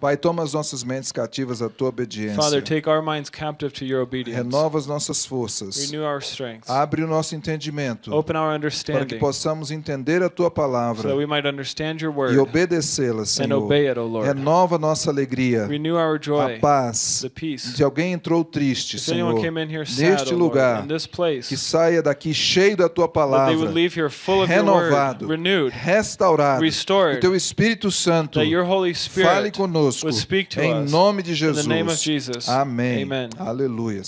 Pai, toma as nossas mentes cativas à tua obediência. Father, take our minds captive to your obedience. Renova as nossas forças. Renew our strength. Abre o nosso entendimento Open our para que understanding possamos entender a tua so that palavra we might understand your e word obedecê-la, and Senhor. obey it, O Lord. Renova a nossa alegria, Renew our a joy, paz. the peace. Se alguém entrou triste, If Senhor, came in here sad, neste O Lord, lugar, in this place, que saia daqui cheio da tua that they palavra, would leave here full of your word, renovado, renewed, restaurado. Que restored, teu Espírito Santo that your Holy fale Spirit conosco em nome de in Jesus. the name of Jesus. Amém. Amen. Hallelujah.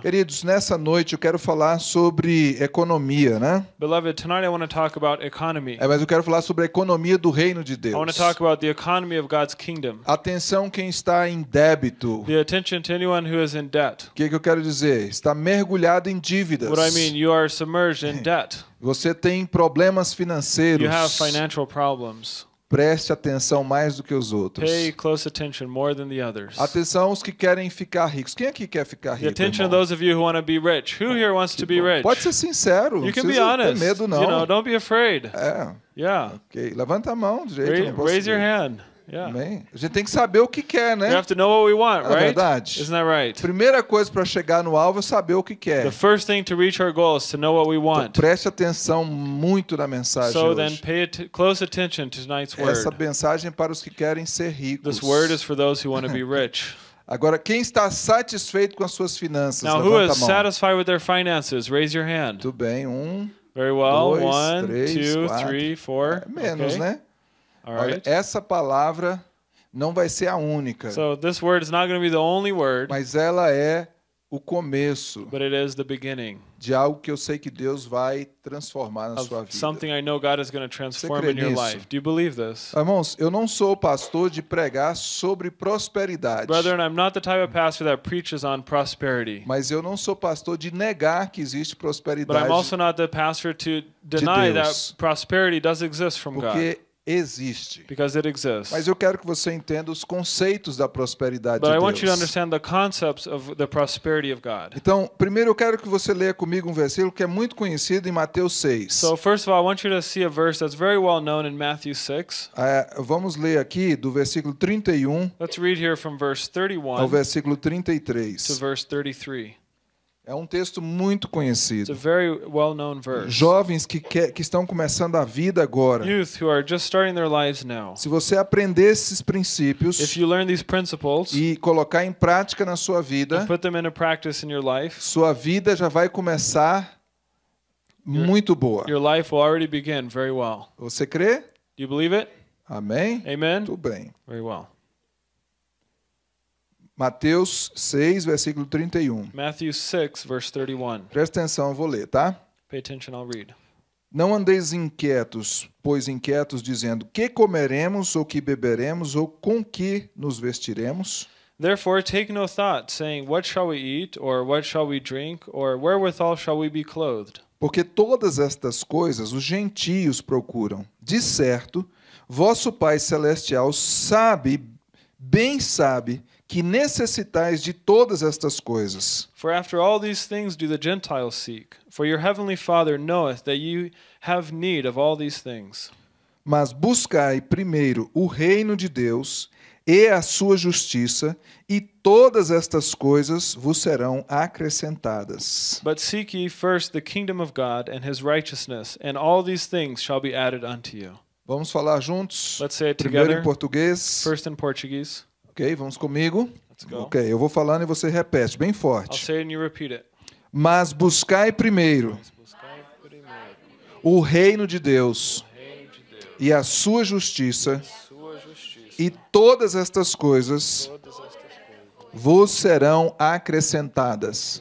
Queridos, nessa noite eu quero falar sobre economia, né? Beloved, tonight I want to talk about economy. É, mas eu quero falar sobre a economia do reino de I want Deus. to talk about the economy of God's kingdom. Atenção quem está em débito. The attention to anyone who is in debt. O que, que eu quero dizer? Está mergulhado em dívidas. What I mean, you are submerged in debt. Você tem problemas financeiros. You have financial problems. Preste atenção mais do que os outros. Pay close attention more than the others. Atenção os que querem ficar ricos. Quem aqui quer ficar The rico? attention of irmão? those of you who want to be rich. Who here wants to be rich? Pode ser sincero. não You can be ter honest. medo não. You know, don't be afraid. É, Yeah. ok. Levanta a mão direito. Ra- não posso raise your hand. Yeah. Amém. A gente tem que saber o que quer, We né? have to know what we want, É right? verdade. Isn't that right? Primeira coisa para chegar no alvo é saber o que quer. The first thing to reach our goal is to know what we Então, want. preste atenção muito na mensagem So then hoje. pay at- close attention to tonight's Essa word. mensagem é para os que querem ser ricos. This word is for those who want to be rich. Agora, quem está satisfeito com as suas finanças? Now, who is a mão. satisfied with their finances? Raise your hand. Tudo bem, um, Very well. dois, One, três, two, quatro. three, four. é menos, Okay. né? All Olha, right. essa palavra não vai ser a única, So this word is not going to be the only word, mas ela é o começo but it is the beginning de algo que eu sei que Deus vai transformar na sua vida. something I know God is going to transform in your nisso? life. Do you believe this? Irmãos, eu não sou pastor de pregar sobre prosperidade, Brethren, I'm not the type of pastor that preaches on prosperity. mas eu não sou pastor de negar que existe But prosperidade, I'm also not the pastor to deny Deus. that prosperity does exist from God porque existe. because it exists. Mas eu quero que você entenda os conceitos da prosperidade But I de want you to Deus. understand the concepts of the prosperity of God. Então, primeiro eu quero que você leia comigo um versículo que é muito conhecido em Mateus 6. So first of all, I want you to see a verse that's very well known in Matthew 6. É, vamos ler aqui do versículo 31 Let's read here from verse ao 31 versículo to 33. verse 33. É um texto muito It's a conhecido. verse. Jovens que, quer, que estão começando a vida agora. Youth who are just starting their lives now. Se você aprender esses princípios If you learn these principles e colocar em prática na sua vida, and put them into practice in your life, sua vida já vai começar muito boa. your life will already begin very well. Você crê? Do you believe it? Amém? Amen? Tudo bem. Very well. Mateus 6, versículo 31. Matthew 6, verse 31. Presta atenção, eu vou ler, tá? Pay attention, I'll read. Não andeis inquietos, pois inquietos, dizendo: que comeremos, ou que beberemos, ou com que nos vestiremos? Therefore, take no thought, saying, What shall we eat, or what shall we drink, or wherewithal shall we be clothed? Porque todas estas coisas os gentios procuram. De certo, vosso Pai Celestial sabe, bem sabe, que necessitais de todas estas coisas. For after all these things do the Gentiles seek. For your heavenly Father knoweth that you have need of all these things. Mas buscai primeiro o reino de Deus e a sua justiça, e todas estas coisas vos serão acrescentadas. But seek ye first the kingdom of God and his righteousness, and all these things shall be added unto you. Vamos falar juntos? Let's say it Primeiro together. em português. First in Portuguese. Ok, vamos comigo? Ok, eu vou falando e você repete, bem forte. Mas buscai primeiro o reino de Deus e a sua justiça, e todas estas coisas Todas estas coisas. vos serão acrescentadas.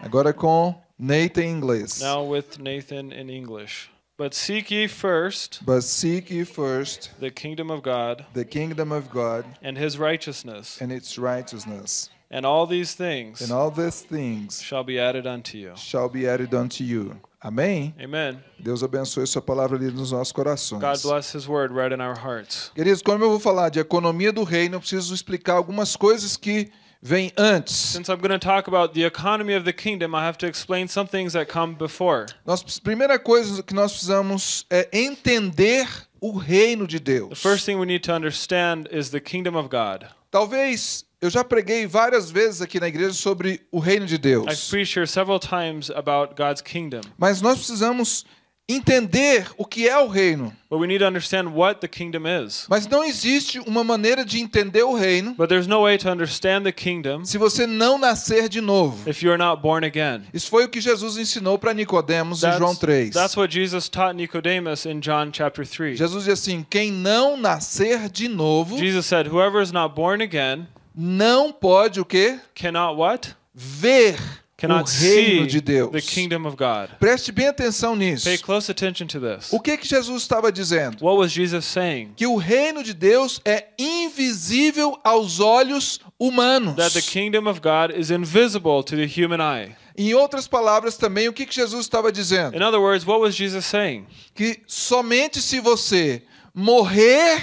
Agora com Nathan em inglês. Now with Nathan in English. But seek ye first But seek ye first the kingdom of God the kingdom of God and his righteousness, and its righteousness, and all these things and all these things shall be added unto you. shall be added unto you. Amém? Amen. Deus abençoe sua palavra ali nos nossos corações. God bless his word right in our hearts. Queridos, como eu vou falar de economia do reino, eu preciso explicar algumas coisas que vêm antes. Since I'm going to talk about the economy of the kingdom, I have to explain some things that come before. Nós, primeira coisa que nós precisamos é entender o reino de The Deus. first thing we need to understand is the kingdom of God. Talvez eu já preguei várias vezes aqui na igreja sobre o reino de I've Deus, preached here several times about God's kingdom, mas nós precisamos entender o que é o reino. but we need to understand what the kingdom is. Mas não existe uma maneira de entender o reino But there's no way to understand the kingdom se você não nascer de novo. if you are not born again. Isso foi o que Jesus ensinou para Nicodemos em João That's, 3. that's what Jesus taught Nicodemus in John chapter 3. Jesus diz assim: quem não nascer de novo Jesus said, Whoever is not born again não pode o quê? cannot what? Ver o Cannot reino see de Deus. the kingdom of God. Preste bem atenção nisso. Pay close attention to this. O que que Jesus estava dizendo? What was Jesus saying? Que o reino de Deus é invisível aos olhos humanos. That the kingdom of God is invisible to the human eye. Em outras palavras também, o que que Jesus estava dizendo? In other words, what was Jesus saying? Que somente se você morrer,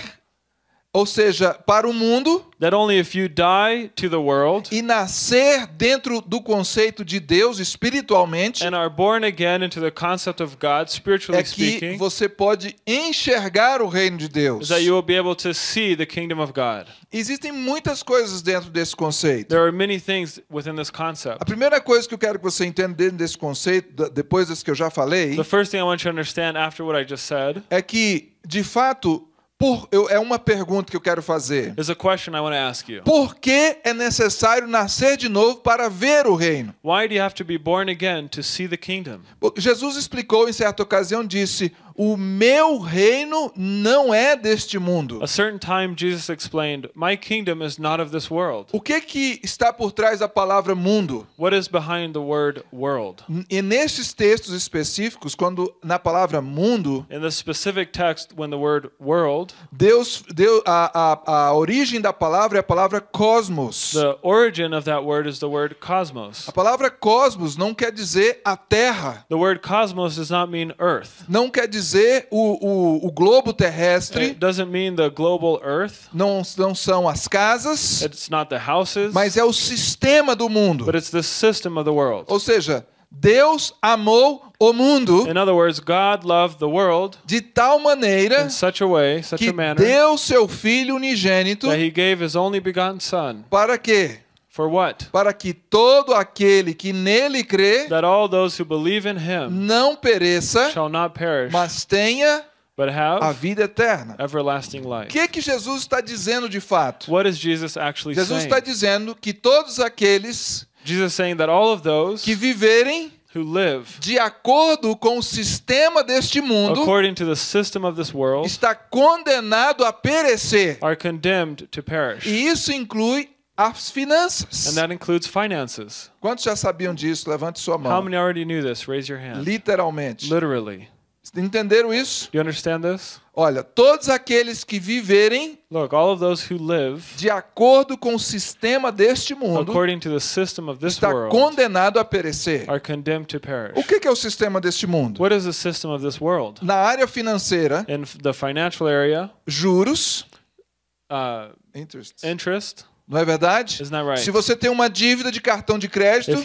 ou seja, para o mundo, That only if you die to the world e nascer dentro do conceito de Deus espiritualmente, and are born again into the concept of God, spiritually é que speaking, você pode enxergar o reino de Deus. that you will be able to see the kingdom of God. Existem muitas coisas dentro desse conceito. There are many things within this concept. A primeira coisa que eu quero que você entenda dentro desse conceito, depois das que eu já falei, The first thing I want you to understand after what I just said é que, de fato, por, eu, é uma pergunta que eu quero fazer. a question I want to ask you. Por que é necessário nascer de novo para ver o reino? Why do you have to be born again to see the kingdom? Jesus explicou em certa ocasião, disse: O meu reino não é deste mundo. A certain time Jesus explained, My kingdom is not of this world. O que que está por trás da palavra mundo? What is behind the word world? E nesses textos específicos, quando na palavra mundo, In the specific text, when the word world, Deus deu a, a, a origem da palavra é a palavra cosmos. the origin of that word is the word cosmos. A palavra cosmos não quer dizer a terra, The word cosmos does not mean earth. não quer dizer o, o, o globo terrestre, It doesn't mean the global earth. não, não são as casas, It's not the houses, mas é o sistema do mundo. but it's the system of the world. Ou seja, Deus amou o mundo In other words, God loved the world de tal maneira in such a way, such que a manner, deu seu filho unigênito that he gave his only begotten Son. para quê? For what? Para que todo aquele que nele crê That all those who believe in him não pereça, shall not perish, mas tenha but a have vida eterna. everlasting O life. que que Jesus está dizendo de fato? What is Jesus actually Jesus saying? está dizendo que todos aqueles Jesus saying that all of those que viverem who live de acordo com o sistema deste mundo according to the system of this world está condenado a perecer. are condemned to perish. E isso inclui as finanças. And that includes finances. Quantos já sabiam disso? Levante sua How mão. many already knew this? Raise your hand. Literalmente. Literally. Entenderam isso? You understand this? Olha, todos aqueles que viverem Look, all of those who live de acordo com o sistema deste mundo according to the system of this está world condenado a perecer. are condemned to perish. O que é o sistema deste mundo? What is the system of this world? Na área financeira, In the financial area, juros, uh, interest, interest, não é verdade? Right? Se você tem uma dívida de cartão de crédito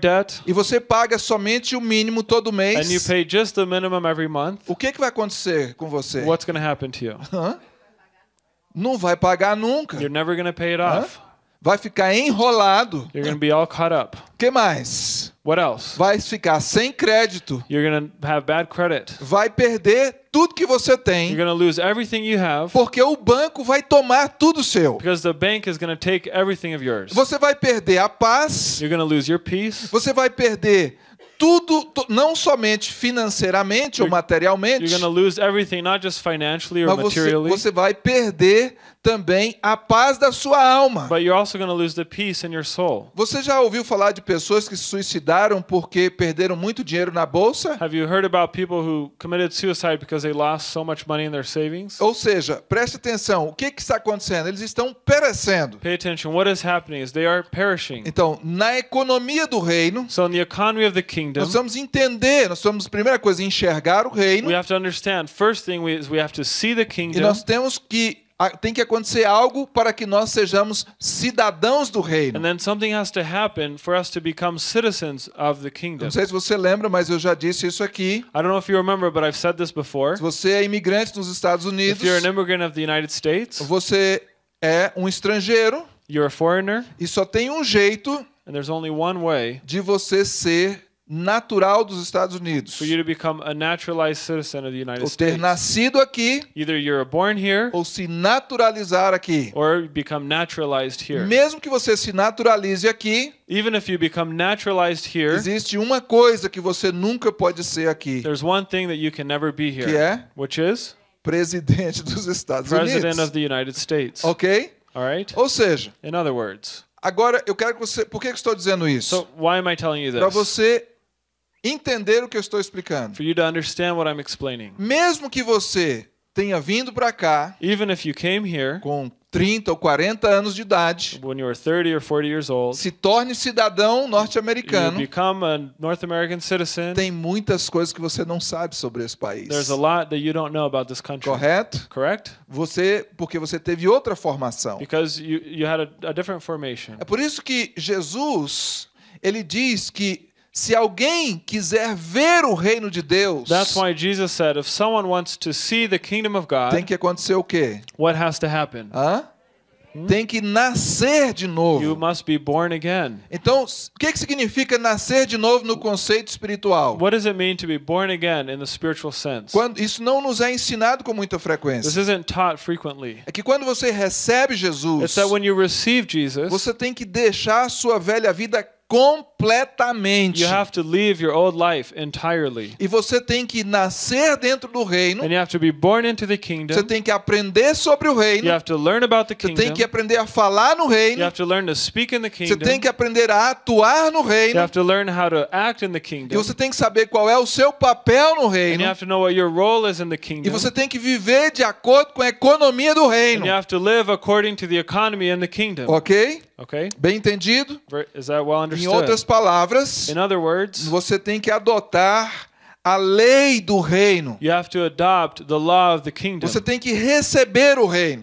debt e você paga somente o mínimo todo and you mês, pay just the minimum every month, o que que vai acontecer com você? what's going to happen to you? Hã? Não vai pagar nunca. You're never going to pay it Hã? off. Vai ficar enrolado. You're going to be all caught up. O que mais? What else? Vai ficar sem crédito. You're to have bad credit. Vai perder tudo que você You're tem, to lose everything you have porque o banco vai tomar tudo seu. because the bank is to take everything of yours. Você vai perder a paz, You're to lose your peace. você vai perder tudo, tu- não somente financeiramente ou You're- materialmente, You're lose everything, not just financially or mas você, materially, você vai perder também a paz da sua alma. but you're also going to lose the peace in your soul. Você já ouviu falar de pessoas que se suicidaram porque perderam muito dinheiro na bolsa? Have you heard about people who committed suicide because they lost so much money in their savings? Ou seja, preste atenção, o que, que está acontecendo? Eles estão perecendo. Pay attention. What is happening is they are perishing. Então, na economia do reino, So, kingdom, nós vamos entender, nós vamos, primeira coisa, enxergar o reino we have to understand. First thing we, is we have to see the e kingdom, nós temos que tem que acontecer algo para que nós sejamos cidadãos do reino. And then something has to happen for us to become citizens of the kingdom. Não sei se você lembra, mas eu já disse isso aqui. I don't know if you remember, but I've said this before. Se você é imigrante nos Estados Unidos, If you're an immigrant of the United States, você é um estrangeiro you're a foreigner, e só tem um jeito and there's only one way de você ser natural dos Estados Unidos. for you to become a naturalized citizen of the United Ou ter States. nascido aqui Either you're born here ou se naturalizar aqui. or become naturalized here. Mesmo que você se naturalize aqui, Even if you become naturalized here, existe uma coisa que você nunca pode ser aqui, there's one thing that you can never be que here, é which is presidente dos Estados president Unidos. of the United States. Ok? All right? Ou seja, In other words, agora eu quero que você. Por que eu estou dizendo isso? so why am I telling you Para this? você entender o que eu estou explicando. For you to understand what I'm explaining. Mesmo que você tenha vindo para cá Even if you came here com 30 ou 40 anos de idade, when you were 30 or 40 years old, se torne cidadão you norte-americano, become a North American citizen, tem muitas coisas que você não sabe sobre esse país. there's a lot that you don't know about this country. Correto? Correct? Você, porque você teve outra formação. Because you, you had a, a different formation. É por isso que Jesus, ele diz que se alguém quiser ver o reino de Deus, That's why Jesus said, if someone wants to see the kingdom of tem God, que acontecer o quê? what has to happen? Hã? Tem que nascer de You novo. must be born again. Então, o que, que significa nascer de novo no conceito espiritual? What does it mean to be born again in the spiritual sense? Quando, isso não nos é ensinado com muita This frequência. isn't taught frequently. É que quando você recebe It's Jesus, that when you receive Jesus, você tem que deixar a sua velha vida completamente. you have to leave your old life entirely. E você tem que nascer dentro do reino. And you have to be born into the Você kingdom. tem que aprender sobre o reino. You have to learn about the Você tem kingdom. que aprender a falar no You reino. have to learn to speak in the Você tem kingdom. que aprender a atuar no You reino. have to learn how to act in the E kingdom. você tem que saber qual é o seu papel no And reino. you have to know what your role is in the E kingdom. você tem que viver de acordo com a economia do And reino. you have to live according to the economy in the kingdom. Ok? Okay? Bem entendido? Is that well Em understood? outras palavras, In other words, você tem que adotar a lei do reino. you have to adopt the law of the kingdom. Você tem que receber o reino.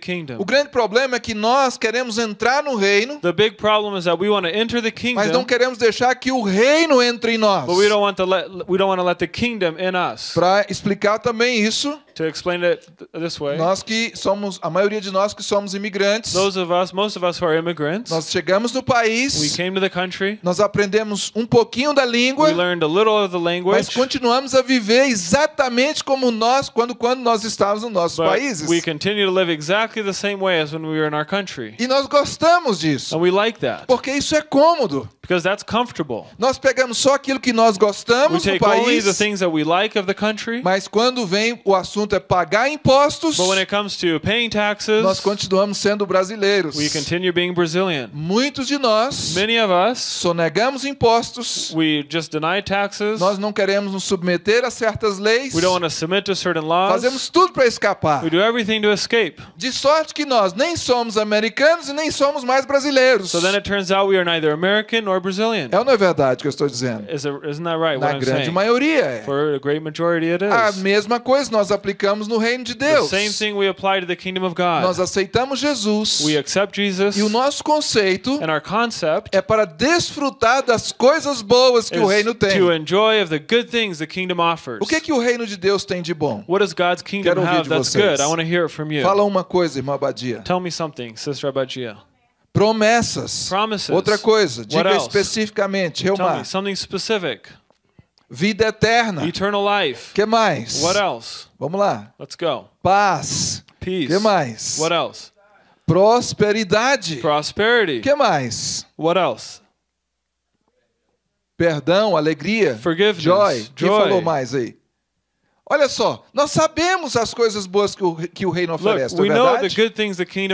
Kingdom. O grande problema é que nós queremos entrar no reino, The big problem is that we want to enter the mas não kingdom, queremos deixar que o reino entre em nós. but we don't want to let we don't want to let the kingdom in us. Para explicar também isso, To explain it th- this way, nós que somos, a maioria de nós que somos imigrantes, those of us, most of us who are immigrants, nós chegamos no we país, came to the country, nós aprendemos um pouquinho da língua, we learned a little of the mas language, continuamos a viver exatamente como nós quando quando nós estávamos nos nossos but países. we continue to live exactly the same way as when we were in our country. E nós gostamos disso, And we like that porque isso é cômodo. because that's comfortable. Nós pegamos só aquilo que nós We gostamos no take only the país, things that we like of the country, mas quando vem o assunto é pagar impostos, but when it comes to paying taxes, nós continuamos sendo brasileiros. we continue being Brazilian. Muitos de nós Many of us, sonegamos impostos, we just deny taxes. nós não queremos nos submeter a certas leis, We don't want to submit to certain laws. fazemos tudo para escapar. We do everything to escape. De sorte que nós nem somos americanos e nem somos mais brasileiros. So then it turns out we are neither American nor Brazilian. É ou não é verdade que eu estou dizendo? Is it, isn't that right? Na grande saying? maioria é. For a great majority, it A is. mesma coisa nós aplicamos no reino de The Deus. same thing we apply to the kingdom of God. Nós aceitamos Jesus We accept Jesus, e o nosso conceito and our concept é para desfrutar das coisas boas que o reino tem. to enjoy of the good things the kingdom offers. O que que o reino de Deus tem de bom? What does God's kingdom Quero ouvir have de that's vocês. good? I want to hear it from you. Fala uma coisa, irmã Abadia. Tell me something, Sister Abagia. Promessas. Promises. Outra coisa, diga especificamente, Tell Reumar. me something specific. Vida eterna. Eternal life. que mais? What else? Vamos lá. Let's go. Paz. Peace. que mais? What else? Prosperidade. Prosperity. que mais? What else? Perdão, alegria. Forgiveness. Joy. Quem Joy. falou mais aí? Olha só, nós sabemos as coisas boas que o, que o reino Look, oferece, we é verdade?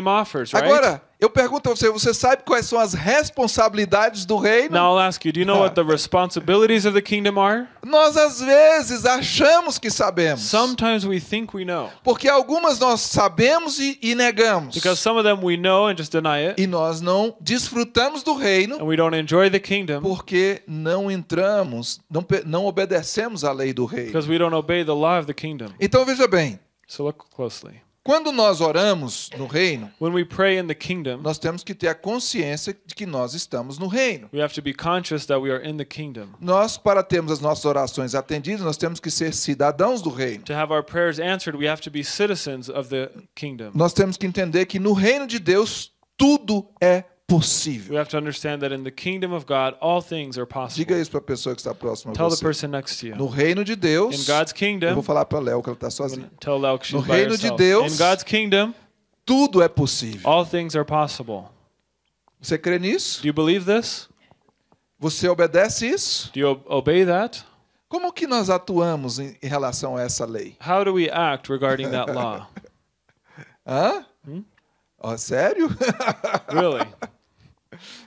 offers, right? Agora, eu pergunto a você, você sabe quais são as responsabilidades do reino? now I'll ask you, do you know what the responsibilities of the kingdom are? Nós às vezes achamos que sabemos. Sometimes we think we know. Porque algumas nós sabemos e, e negamos. Because some of them we know and just deny it, E nós não desfrutamos do reino and we don't enjoy the kingdom porque não entramos, não, não obedecemos à lei do reino. because we don't obey the law of the kingdom. Então veja bem, So look closely. Quando nós oramos no reino, When we pray in the kingdom, nós temos que ter a consciência de que nós estamos no reino. we have to be conscious that we are in the kingdom. Nós, para termos as nossas orações atendidas, nós temos que ser cidadãos do reino. To have our prayers answered, we have to be citizens of the kingdom. Nós temos que entender que no reino de Deus tudo é possível. have to understand that in the kingdom of God, all things are Diga isso para a pessoa que está próxima a Tell the você. person next to you. No reino de Deus, God's eu kingdom, vou falar para Léo que ela está sozinha. No reino de. Deus- In God's kingdom, Tudo é possível. all things are possible. Você crê nisso? Do you believe this? Você obedece isso? Do you ob- obey that? Como que nós atuamos em, relação a essa lei? How do we act regarding that law? Hã? Ó, sério? Really?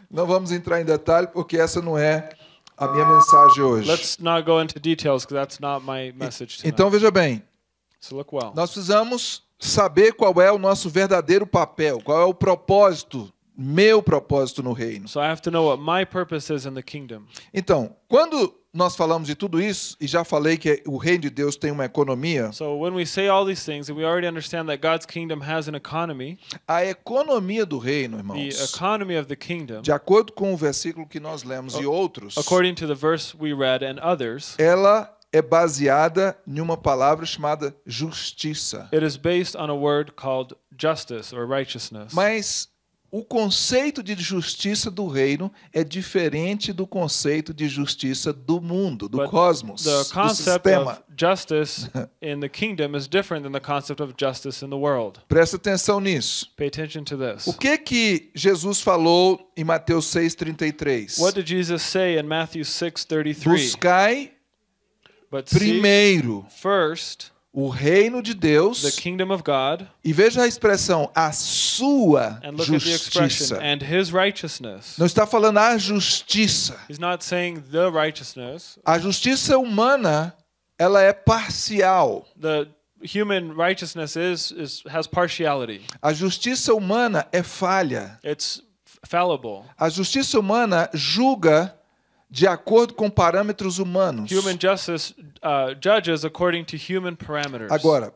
Não vamos entrar em detalhe porque essa não é a minha mensagem hoje. Let's not go into details because that's not my message tonight. Então veja bem, So look well. nós precisamos saber qual é o nosso verdadeiro papel, qual é o propósito, meu propósito no reino. So I have to know what my purpose is in the kingdom. Então, quando nós falamos de tudo isso, e já falei que o reino de Deus tem uma economia, So when we say all these things, and we already understand that God's kingdom has an economy, a economia do reino, the irmãos, economy of the kingdom, de acordo com o versículo que nós lemos e outros, according to the verse we read and others, ela é baseada em uma palavra chamada justiça. it is based on a word called justice or righteousness. Mas o conceito de justiça do reino é diferente do conceito de justiça do mundo, do But cosmos, the do sistema. of justice in the kingdom is different than the concept of justice in the world. Presta atenção nisso. Pay attention to this. O que que Jesus falou em Mateus 6:33? What did Jesus say in Matthew 6:33? Buscai primeiro first o reino de the Deus kingdom of God e veja a expressão a sua and look at the expression justiça. and his righteousness. Não está falando a justiça. He's not saying the righteousness. A justiça humana, ela é parcial. The human righteousness is, is has partiality. A justiça humana é falha. It's fallible. A justiça humana julga de acordo com parâmetros humanos. Human justice uh, judges according to human parameters. Agora,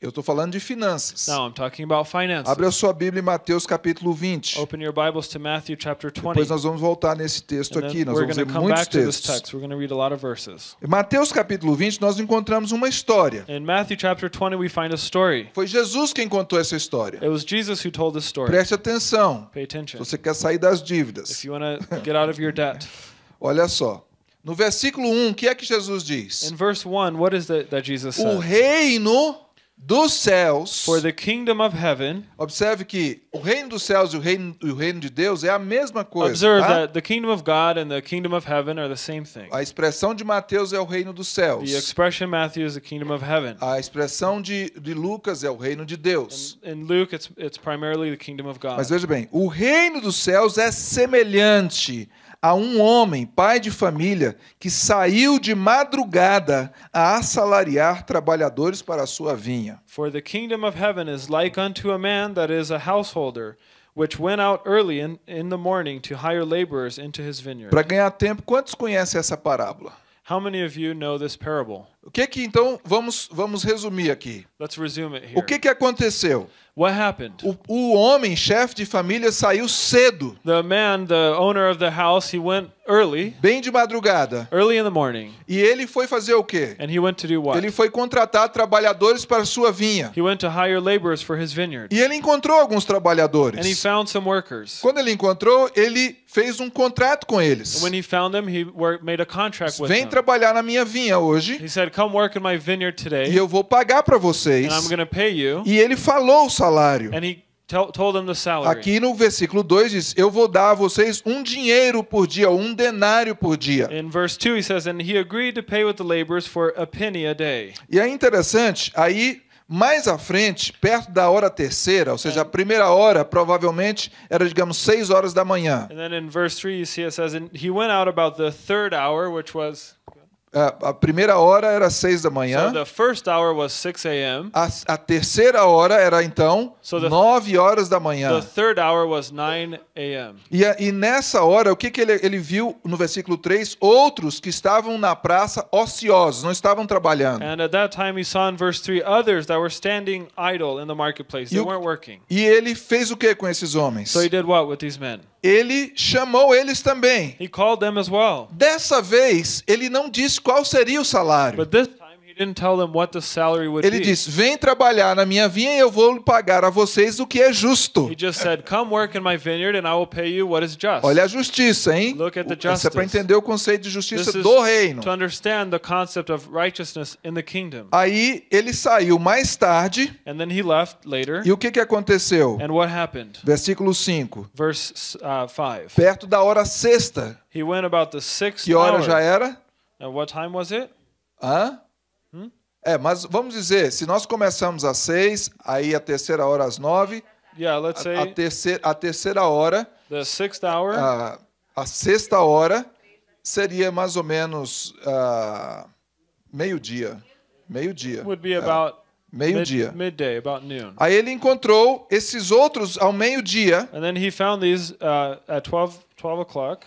eu estou falando de finanças. Now I'm talking about finances. Abre a sua Bíblia em Mateus capítulo 20. Open your Bibles to Matthew chapter 20. Depois nós vamos voltar nesse texto and aqui, nós vamos ver come muitos back to this textos. text. We're going to read a lot of verses. Em Mateus capítulo 20, nós encontramos uma história. In Matthew chapter 20, we find a story. Foi Jesus quem contou essa história. It was Jesus who told this story. Preste atenção. Pay Se attention. você quer sair das If dívidas. you want to get out of your debt. Olha só. No versículo 1, o que é que Jesus diz? In verse 1, what is it that Jesus O reino dos céus. For the kingdom of heaven, Observe que o reino dos céus e o reino, o reino de Deus é a mesma coisa. observe tá? that the kingdom of God and the kingdom of heaven are the same thing. A expressão de Mateus é o reino dos céus. The expression in Matthew is the kingdom of heaven. A expressão de, de Lucas é o reino de Deus. In Luke, it's, it's primarily the kingdom of God. Mas veja bem, o reino dos céus é semelhante a um homem, pai de família, que saiu de madrugada a assalariar trabalhadores para a sua vinha. For the kingdom of heaven is like unto a man that is a householder, which went out early in, in the morning to hire laborers into his vineyard. Para ganhar tempo, quantos conhecem essa parábola? How many of you know this parable? O que que então vamos vamos resumir aqui? Let's resume it O que que aconteceu? What happened? O, o homem, chefe de família, saiu cedo, The man, the owner of the house, he went early, bem de madrugada, early in the morning, e ele foi fazer o quê? and he went to do what? Ele foi contratar trabalhadores para sua vinha. He went to hire laborers for his vineyard, E ele encontrou alguns and he trabalhadores. found some workers. Quando ele encontrou, ele fez um contrato com eles. When he found them, he made a contract with Vem them. trabalhar na minha vinha hoje He said, "Come work in my vineyard e today, eu vou pagar para vocês. and I'm going to pay you." E ele falou o salário. And he tell, told them the salary. Aqui no versículo 2 diz: Eu vou dar a vocês um dinheiro por dia, um denário por dia. In verse 2, he says, And he agreed to pay with the laborers for a penny a day. E é interessante, aí mais à frente, perto da hora terceira, ou seja, a primeira hora provavelmente era, digamos, 6 horas da manhã. And then in verse 3, you see it says, And he went out about the third hour, which was A, a primeira hora era seis da So manhã. the first hour was 6 a.m. A, a terceira hora era então So the- nove horas da The manhã. third hour was 9 a.m. E, e nessa hora, o que, que ele, ele viu no versículo 3? Outros que estavam na praça ociosos, não estavam trabalhando. And at that time, he saw in verse 3 others that were standing idle in the marketplace. They You- weren't working. E ele fez o que com esses homens? So he did what with these men? Ele chamou eles também. He called them as well. Dessa vez, ele não disse qual seria o salário. This time, he didn't tell them what the salary would Ele be. disse: Vem trabalhar na minha vinha e eu vou pagar a vocês o que é justo. He just said, Come work in my vineyard, and I will pay you what is just. Olha a justiça, hein? Look at the Isso é para entender o conceito de This justiça is do reino. to understand the concept of righteousness in the kingdom. Aí ele saiu mais tarde And then he left later. e o que, que aconteceu? And what happened? Versículo 5. Verse uh, 5. Perto da hora sexta. He went about the sixth Que hora hour. já era? And what time was it? Hã? É, mas vamos dizer, se nós começamos às seis, aí a terceira hora às nove, Yeah, let's a, a say terceira, a terceira hora, the sixth hour. a, a sexta hora, seria mais ou menos ah, meio-dia. Meio-dia. would be É, about Meio-dia. mid, midday, about noon. Aí ele encontrou esses outros ao meio-dia And then he found these uh, at 12, 12 o'clock.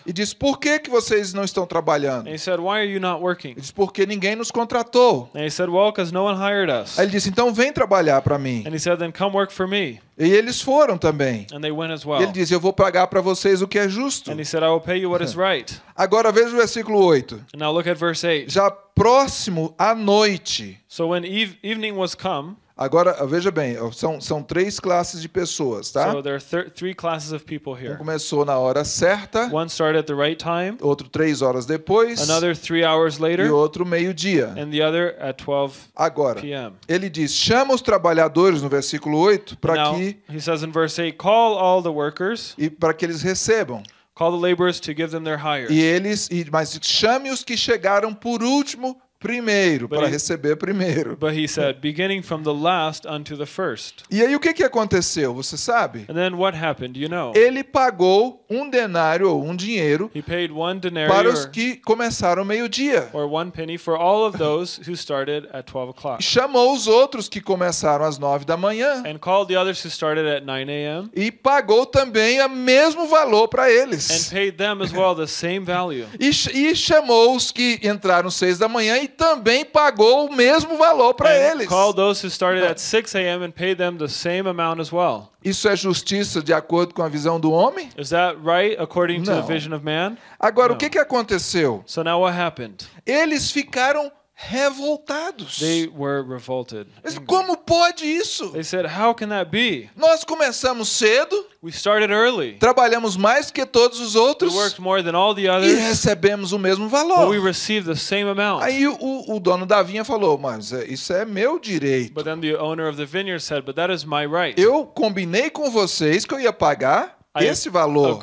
E disse: Por que, que vocês não estão trabalhando? And he said, Why are you not working? Ele disse: Porque ninguém nos contratou. And he said, Well, because no one hired us. Aí ele disse: Então vem trabalhar para mim. And he said, Then come work for me. E eles foram também. And they went as E well. ele disse: Eu vou pagar para vocês o que é justo. And he said, I will pay you what is right. Agora veja o versículo 8. And now look at verse 8. Já próximo à noite. So when eve- evening was come, Agora, veja bem, são, são três classes de pessoas, tá? so there are thir- three classes of people Um here. começou na hora certa, One started at the right time, outro três horas depois another three hours e later, outro meio-dia. and the other at 12 Agora, p.m. ele diz: chama os trabalhadores no versículo 8 para que he says in verse 8, Call all the workers, e para que eles recebam. call the laborers to give them their hire. E eles, e, mas chame os que chegaram por último primeiro, But para he- receber primeiro. But he said, beginning from the last unto the first. E aí o que, que aconteceu? Você sabe? And then what happened? You know. Ele pagou um denário ou um dinheiro He paid one denarius para os or, que começaram meio-dia. or one penny for all of those who started at 12 o'clock. Chamou os outros que começaram às nove da manhã And called the others who started at 9 a.m. e pagou também o mesmo valor para and eles. paid them as well the same value. E, e chamou os que entraram às seis da manhã e também pagou o mesmo valor para eles. those who started at 6 a.m. and paid them the same amount as well. Isso é justiça de acordo com a visão do homem? Is that right according to the vision of man? Agora, Não. o que, que aconteceu? So now what happened? Eles ficaram revoltados. They were revolted. Mas como pode isso? They said, How can that be? Nós começamos cedo, We started early. trabalhamos mais que todos os We outros worked more than all the e others, recebemos o mesmo but we valor. received the same amount. Aí o, o dono da vinha falou: Mas é, isso é meu direito. But then the owner of the vineyard said, But that is my right. Eu combinei com vocês que eu ia pagar esse valor.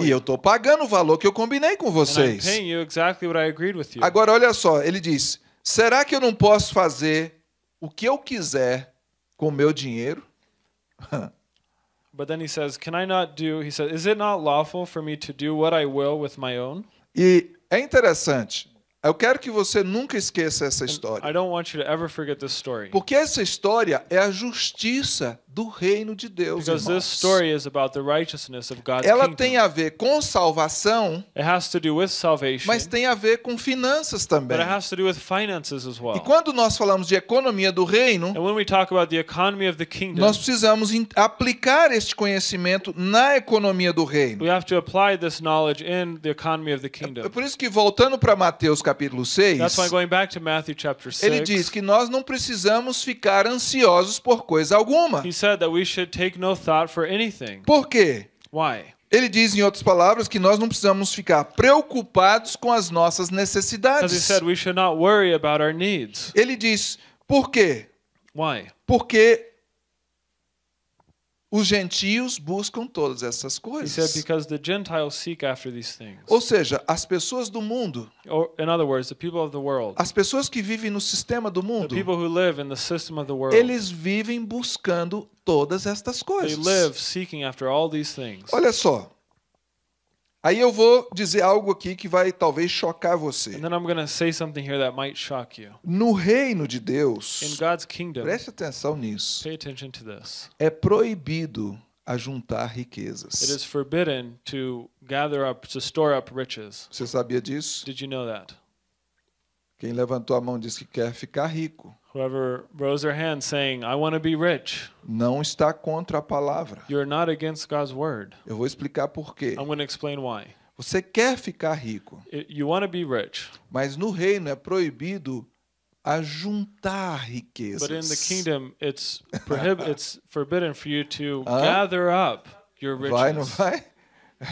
E eu estou pagando o valor que eu combinei com vocês. exactly. Agora, olha só, ele diz: será que eu não posso fazer o que eu quiser com o meu dinheiro? But then he says, Can I not do, he said, Is it not lawful for me to do what I will with my own? E é interessante. Eu quero que você nunca esqueça essa história. I don't want you to ever forget this story. Porque essa história é a justiça do reino de Deus. Because irmãos. this story is about the righteousness of God's Ela kingdom. tem a ver com salvação, It has to do with salvation, mas tem a ver com finanças também. but it has to do with finances as well. E quando nós falamos de economia do reino, And when we talk about the economy of the kingdom, nós precisamos aplicar este conhecimento na economia do reino. we have to apply this knowledge in the economy of the É kingdom. por isso que voltando para Mateus capítulo 6, That's why going back to Matthew chapter 6, ele diz que nós não precisamos ficar ansiosos por coisa alguma. he said that we should take no thought for anything. Por quê? Why? Ele diz, em outras palavras, que nós não precisamos ficar preocupados com as nossas necessidades. said we should not worry about our needs. Ele diz, por quê? Why? Porque os gentios buscam todas essas He said coisas. because the Gentiles seek after these things. Ou seja, as pessoas do mundo, Or in other words, the people of the world, as pessoas que vivem no sistema do the mundo, people who live in the system of the world, eles vivem buscando todas estas they coisas. live seeking after all these things. Olha só, Aí eu vou dizer algo aqui que vai talvez chocar você. And then I'm going to say something here that might shock you. No reino de Deus, kingdom, preste atenção nisso, pay attention to this. é proibido ajuntar It riquezas. is forbidden to gather up, to store up riches. Você sabia disso? Did you know that? Quem levantou a mão disse que quer ficar rico. Whoever rose their hand saying, I want to be rich, Não está contra a palavra. you're not against God's word. Eu vou explicar por quê. I'm going to explain why. Você quer ficar rico, you want to be rich, mas no reino é proibido ajuntar riquezas. but in the kingdom, it's it's forbidden for you to Hã? gather up your Vai, não riches. vai?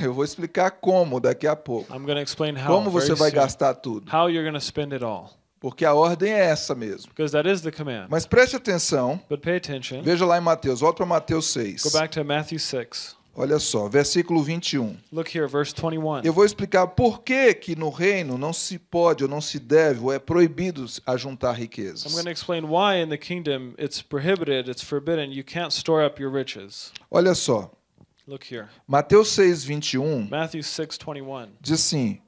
Eu vou explicar como daqui a pouco. I'm going to explain how. Como você vai soon. gastar tudo. How you're going to spend it all, Porque a ordem é essa mesmo. because that is the command. Mas preste atenção. But pay attention. Veja lá em Mateus. Volta para Mateus 6. Go back to Matthew 6. Olha só, versículo 21. Look here, verse 21. Eu vou explicar por que que no reino não se pode ou não se deve ou é proibido ajuntar I'm riquezas. going to explain why in the kingdom it's prohibited, it's forbidden. You can't store up your riches. Olha só, Look here. Mateus 6, 21 Matthew 6:21. diz assim: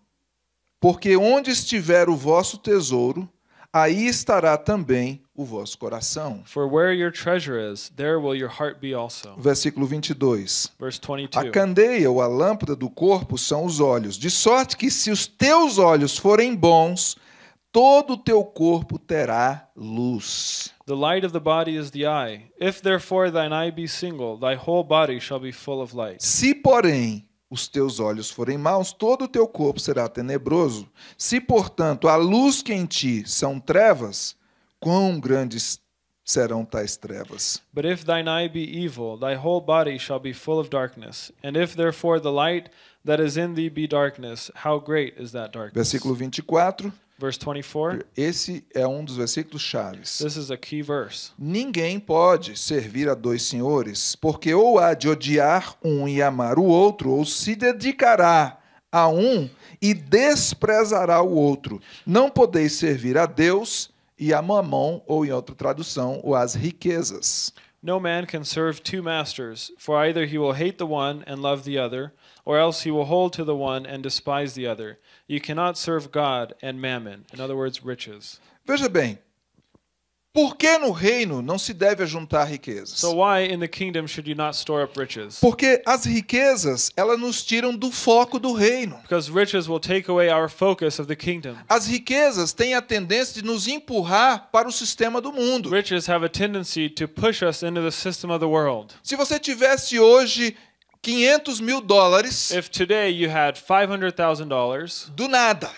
Porque onde estiver o vosso tesouro, aí estará também o vosso coração. For where your treasure is, there will your heart be also. Versículo 22. Verse A 22. candeia ou a lâmpada do corpo são os olhos, de sorte que se os teus olhos forem bons, todo o teu corpo terá luz. The light of the body is the eye. If therefore thine eye be single, thy whole body shall be full of light. Se, porém, os teus olhos forem maus, todo o teu corpo será tenebroso. Se, portanto, a luz que em ti são trevas, quão grandes serão tais trevas? But if thine eye be evil, thy whole body shall be full of darkness. And if therefore the light that is in thee be darkness, how great is that darkness? Versículo 24. Verse 24. Esse é um dos versículos chaves. This is a key verse. Ninguém pode servir a dois senhores, porque ou há de odiar um e amar o outro, ou se dedicará a um e desprezará o outro. Não podeis servir a Deus e a mamão, ou em outra tradução, ou às riquezas. No man can serve two masters, for either he will hate the one and love the other, or else he will hold to the one and despise the other. You cannot serve God and mammon, in other words, riches. Veja bem, por que no reino não se deve ajuntar riquezas? So why in the kingdom should you not store up riches? Porque as riquezas, elas nos tiram do foco do reino. Because riches will take away our focus of the kingdom. As riquezas têm a tendência de nos empurrar para o sistema do mundo. Riches have a tendency to push us into the system of the world. Se você tivesse hoje 500 mil dólares If today you had $500,000 do nada,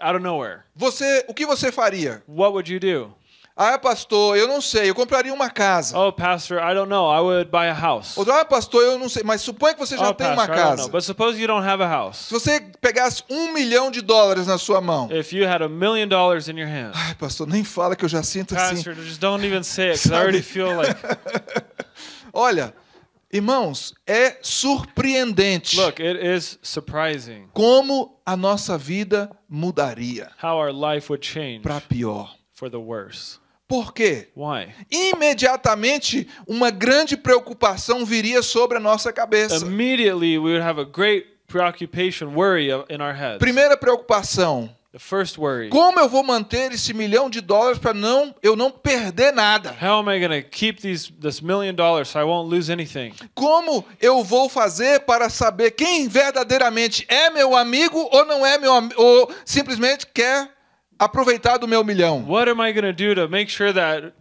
out of nowhere, você, o que você faria? what would you do? Ah, pastor, eu não sei, eu compraria uma casa. Oh, Pastor, I don't know. I would buy a house. Outro, ah, pastor, eu não sei, mas suponha que você já Oh, tem uma Pastor, I don't know. casa. But suppose you don't have a house. Se você pegasse um milhão de dólares na sua mão, If you had a million dollars in your hand, ai, pastor, nem fala que eu já sinto assim. Pastor, just don't even say it because I already feel like. Olha, irmãos, é surpreendente Look, it is surprising como a nossa vida mudaria how our life would change para pior. for the worse. Por quê? Why? Imediatamente uma grande preocupação viria sobre a nossa cabeça. Immediately, we would have a great preoccupation, worry of- in our heads. Primeira preocupação: como eu vou manter esse milhão de dólares para não eu não perder nada? How am I going to keep these this million dollars so I won't lose anything? Como eu vou fazer para saber quem verdadeiramente é meu amigo ou não é meu ou simplesmente quer aproveitar do meu milhão? What am I going to do to make sure that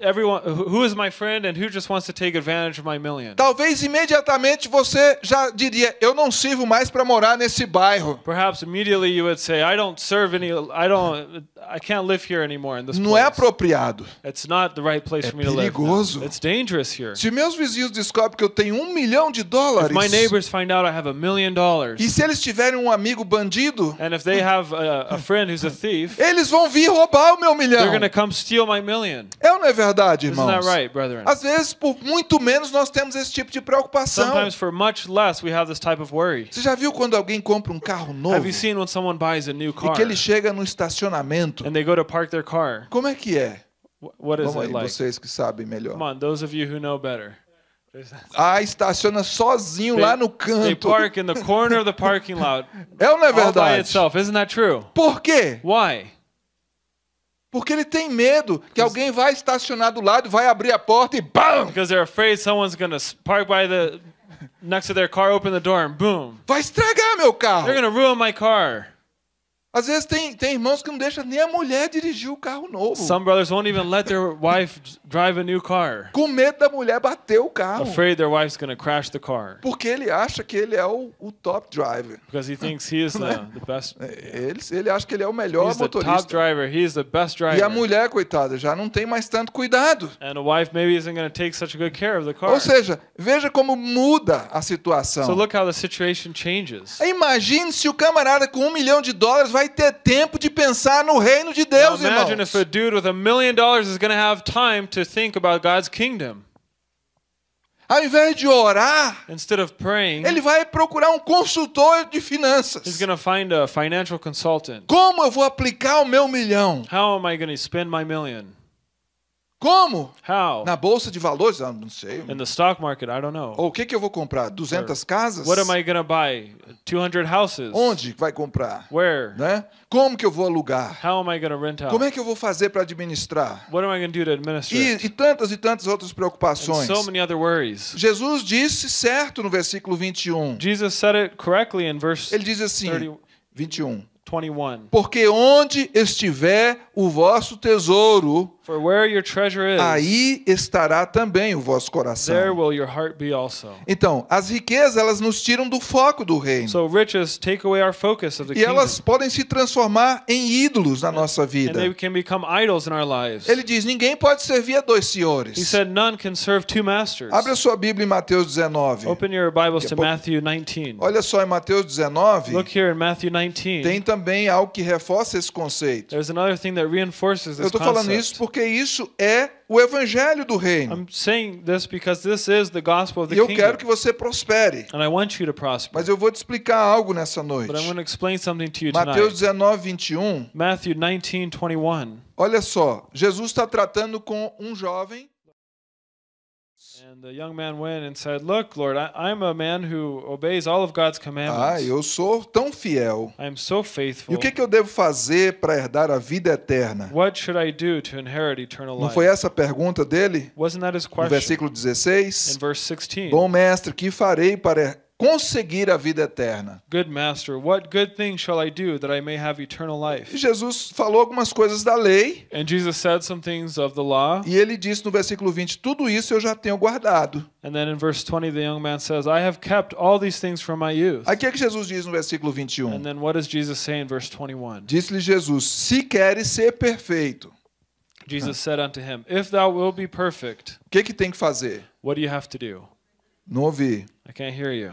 everyone who is my friend and who just wants to take advantage of my million? Talvez imediatamente você já diria: eu não sirvo mais para morar nesse bairro. Perhaps immediately you would say, I don't serve any I don't I can't live here anymore in this Não é place. apropriado. It's not the right place É for me to live. now. perigoso. It's dangerous here. Se meus vizinhos descobrem que eu tenho um milhão de If dólares my neighbors find out I have a million dollars e se eles tiverem um amigo bandido, and if they have a, a friend who's a thief, eles vão vir roubar o meu milhão. they're going to come steal my million. É ou não é verdade, Isn't irmãos? that right, brethren? Às vezes, por muito menos, nós temos esse tipo de preocupação. Sometimes for much less we have this type of worry. Você já viu quando alguém compra um carro novo Have you seen when someone buys a new e car que ele chega no estacionamento? and they go to park their car? Como é que é? Wh- What is Vamos it aí, like? vocês que sabem Come melhor. on, those of you who know better. Ah, estaciona sozinho They- lá no They canto. park in the corner of the parking lot É ou não é all by verdade? itself. Isn't that true? Por quê? Why? Porque ele tem medo que alguém vai estacionar do lado, vai abrir a porta e BAM! Because they're afraid someone's gonna park by the next to their car, open the door, and boom, Vai estragar meu carro. they're gonna ruin my car. Às vezes tem, tem irmãos que não deixam nem a mulher dirigir o carro novo. Some brothers won't even let their wife drive a new car, Com medo da mulher bater o carro. afraid their wife's gonna crash the car Porque ele acha que ele é o, o top driver. because he thinks he is the, the best. Ele, ele acha que ele é o melhor He's the top motorista. driver. He's the best E a driver. mulher, coitada, já não tem mais tanto cuidado. And a wife maybe isn't gonna take such good care of the car. Ou seja, veja como muda a So situação. look how the situation changes. Imagine se o camarada com um milhão de dólares vai ter tempo de pensar no reino de Now Deus, imagine irmãos. if a dude with a million dollars is going to have time to think about God's kingdom. Ao invés de orar, Instead of praying, ele vai procurar um consultor de he's finanças. going to find a financial consultant. Como eu vou aplicar o meu milhão? How am I going to spend my million? Como? How? Na bolsa de valores? Ah, não sei. In the stock market, I don't know. Ou o que, que eu vou comprar? 200 casas? What am I to buy? 200 houses? Onde vai comprar? Where? Né? Como que eu vou alugar? How am I to rent out? Como é que eu vou fazer para administrar? What am I to do to administer? E, e tantas e tantas outras And preocupações. so many other worries. Jesus disse certo no versículo 21. Jesus said it correctly in verse Ele diz assim, 30 21. 21. Porque onde estiver o vosso tesouro, For where your treasure is, aí estará também o vosso there coração. will your heart be also. Então, as riquezas, elas nos tiram do foco do reino. So riches take away our focus of the E elas podem se transformar em ídolos na nossa and they vida. can become idols in our lives. Ele diz: ninguém pode servir a dois He senhores. said, "None can serve two masters." Abre a sua Bíblia em Mateus 19. Open your Bibles to Matthew 19. Olha só, em Mateus 19, Look here in Matthew 19. tem também algo que reforça esse conceito. There's another thing that Eu this estou falando isso porque isso é o evangelho do reino. I'm saying this because this is the gospel of E the eu quero kingdom, que você prospere. and I want you to prosper. Mas eu vou te explicar algo nessa noite. But I'm going to explain something to you Mateus tonight. 19, 21. Matthew 19, 21. Olha só, Jesus está tratando com um jovem. And the young man went and said, Look, Lord, I, I'm a man who obeys all of God's Ah, commandments. eu sou tão fiel. I am so E faithful. o que, que eu devo fazer para herdar a vida eterna? What should I do to inherit eternal Não life? foi essa a pergunta dele? Wasn't that his No question? versículo In 16. verse 16. Bom mestre, que farei para conseguir a vida eterna? Good master, what good thing shall I do that I may have eternal E life? Jesus falou algumas coisas da lei. And Jesus said some things of the law. E ele disse no versículo 20: Tudo isso eu já tenho guardado. And then in verse 20, the young man says, I have kept all these things from my youth. Que, é que Jesus diz no versículo And 21? then what does Jesus say in verse 21? Disse-lhe Jesus: Se queres ser perfeito, Jesus said unto him, If thou wilt be perfect, o que, que tem que fazer? what do you have to do? Não ouvi. I can't hear you.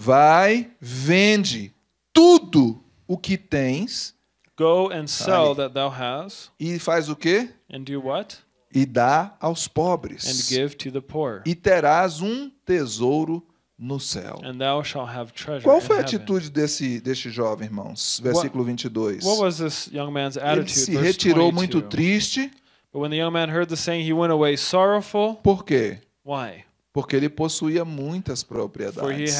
Vai, vende tudo o que tens Go and sell that thou hast, e faz o quê? and do what? E dá aos And pobres. give to the poor. E terás um tesouro no céu. And thou shalt have treasure Qual foi a atitude desse, deste jovem, irmãos? Versículo 22. What was this young man's Ele attitude? se Verse retirou 22. muito triste. But when the young man heard the saying, he went away sorrowful. Por quê? Why? Porque ele possuía muitas propriedades.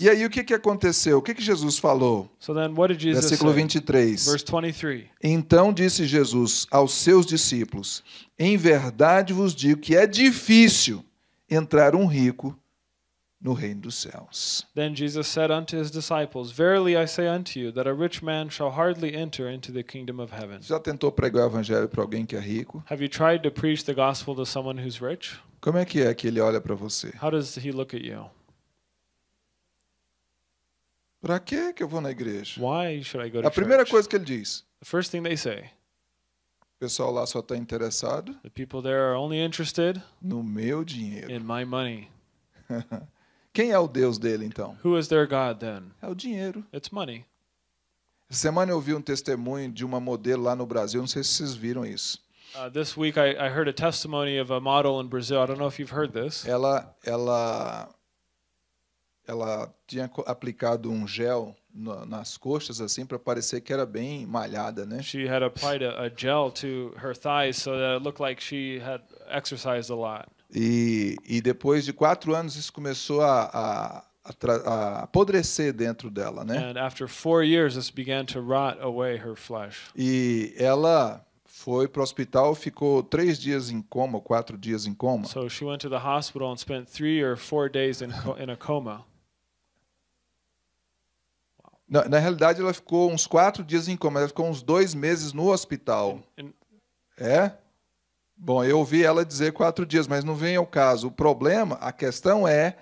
E aí o que, que aconteceu? O que, que Jesus falou? So then what did Jesus Versículo say? 23. Verse 23. Então disse Jesus aos seus discípulos: Em verdade vos digo que é difícil entrar um rico no reino dos céus. Then Jesus said unto his disciples, Verily I say unto you, that a rich man shall hardly enter into the kingdom of heaven. Já tentou pregar o evangelho para alguém que é rico? Have you tried to preach the gospel to someone who's rich? Como é que é que ele olha para você? How does he look at you? Para que que eu vou na igreja? Why should I go to A primeira church? coisa que ele diz: The first thing they say, o pessoal lá só está interessado the people there are only interested no meu dinheiro. in my money. Quem é o Deus dele então? Who is their God then? É o dinheiro. It's money. Essa semana eu ouvi um testemunho de uma modelo lá no Brasil, não sei se vocês viram isso. Uh, this week I, I heard a testimony of a model in Brazil. I don't know if you've heard this. Ela ela ela tinha aplicado um gel na- nas coxas assim para parecer que era bem malhada, né? She had applied a, a gel to her thighs so that it looked like she had exercised a lot. E, e depois de quatro anos isso começou a, a, a apodrecer dentro dela, né? And after four years, this began to rot away her flesh. E ela foi para o hospital, ficou três dias em coma, quatro dias em coma. So she went to the hospital and spent three or four days in, in a coma. Na, na realidade, ela ficou uns quatro dias em coma, ela ficou uns dois meses no hospital. And É? Bom, eu ouvi ela dizer quatro dias, mas não vem ao caso. O problema, a questão é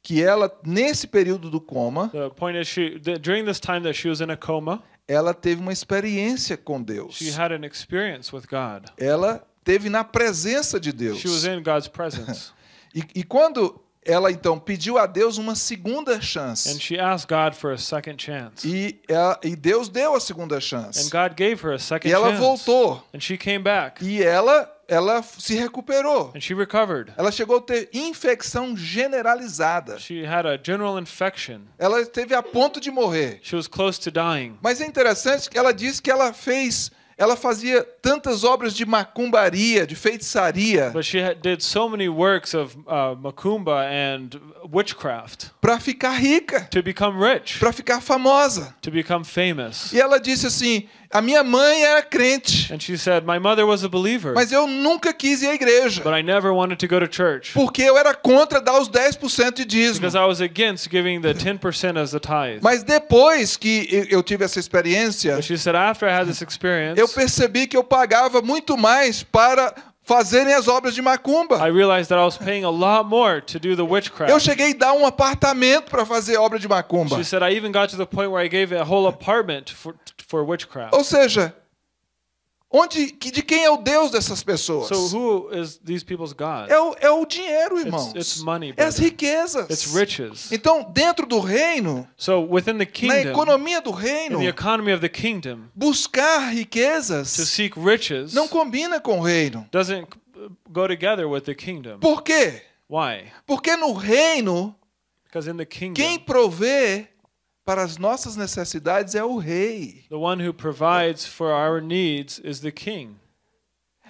que ela, nesse período do coma, the point is, she during this time that she was in a coma, ela teve uma experiência com Deus. she had an experience with God. Ela teve na presença de Deus. She was in God's presence. E, e quando ela então pediu a Deus uma segunda And chance, she asked God for a second chance. e, ela- e Deus deu a segunda And chance, God gave her a second e ela chance. voltou, And she came back. e ela, ela se recuperou. And she recovered. Ela chegou a ter infecção generalizada. She had a general infection. Ela esteve a ponto de morrer. She was close to dying. Mas é interessante que ela disse que ela fez, ela fazia tantas obras de macumbaria, de feitiçaria, But she had, did so many works of uh, macumba and witchcraft para ficar rica, to become rich, para ficar famosa. to become famous. E ela disse assim: a minha mãe era crente, And she said, My mother was a believer, mas eu nunca quis ir à igreja, but I never wanted to go to church porque eu era contra dar os 10% de dízimo. because I was against giving the 10% as the tithe. Mas depois que eu- tive essa experiência, But she said, After I had this experience, eu percebi que eu pagava muito mais para fazerem as obras de macumba. I realized that I was paying a lot more to do the Eu cheguei a dar um apartamento para fazer obra de macumba. She said, I even got to the point where I gave a whole apartment for, for witchcraft. Ou seja, onde, de quem é o Deus dessas pessoas? So who is these people's God? É o, é o dinheiro, irmãos. it's money, é as riquezas. It's riches. Então, dentro do reino, So within the na kingdom, economia do in reino, the economy of the kingdom, buscar to riquezas seek riches não combina com o reino. doesn't go together with the kingdom. Por quê? Why? Porque no reino, Because in the kingdom, quem provê para as nossas necessidades é o rei. the one who provides for our needs is the king.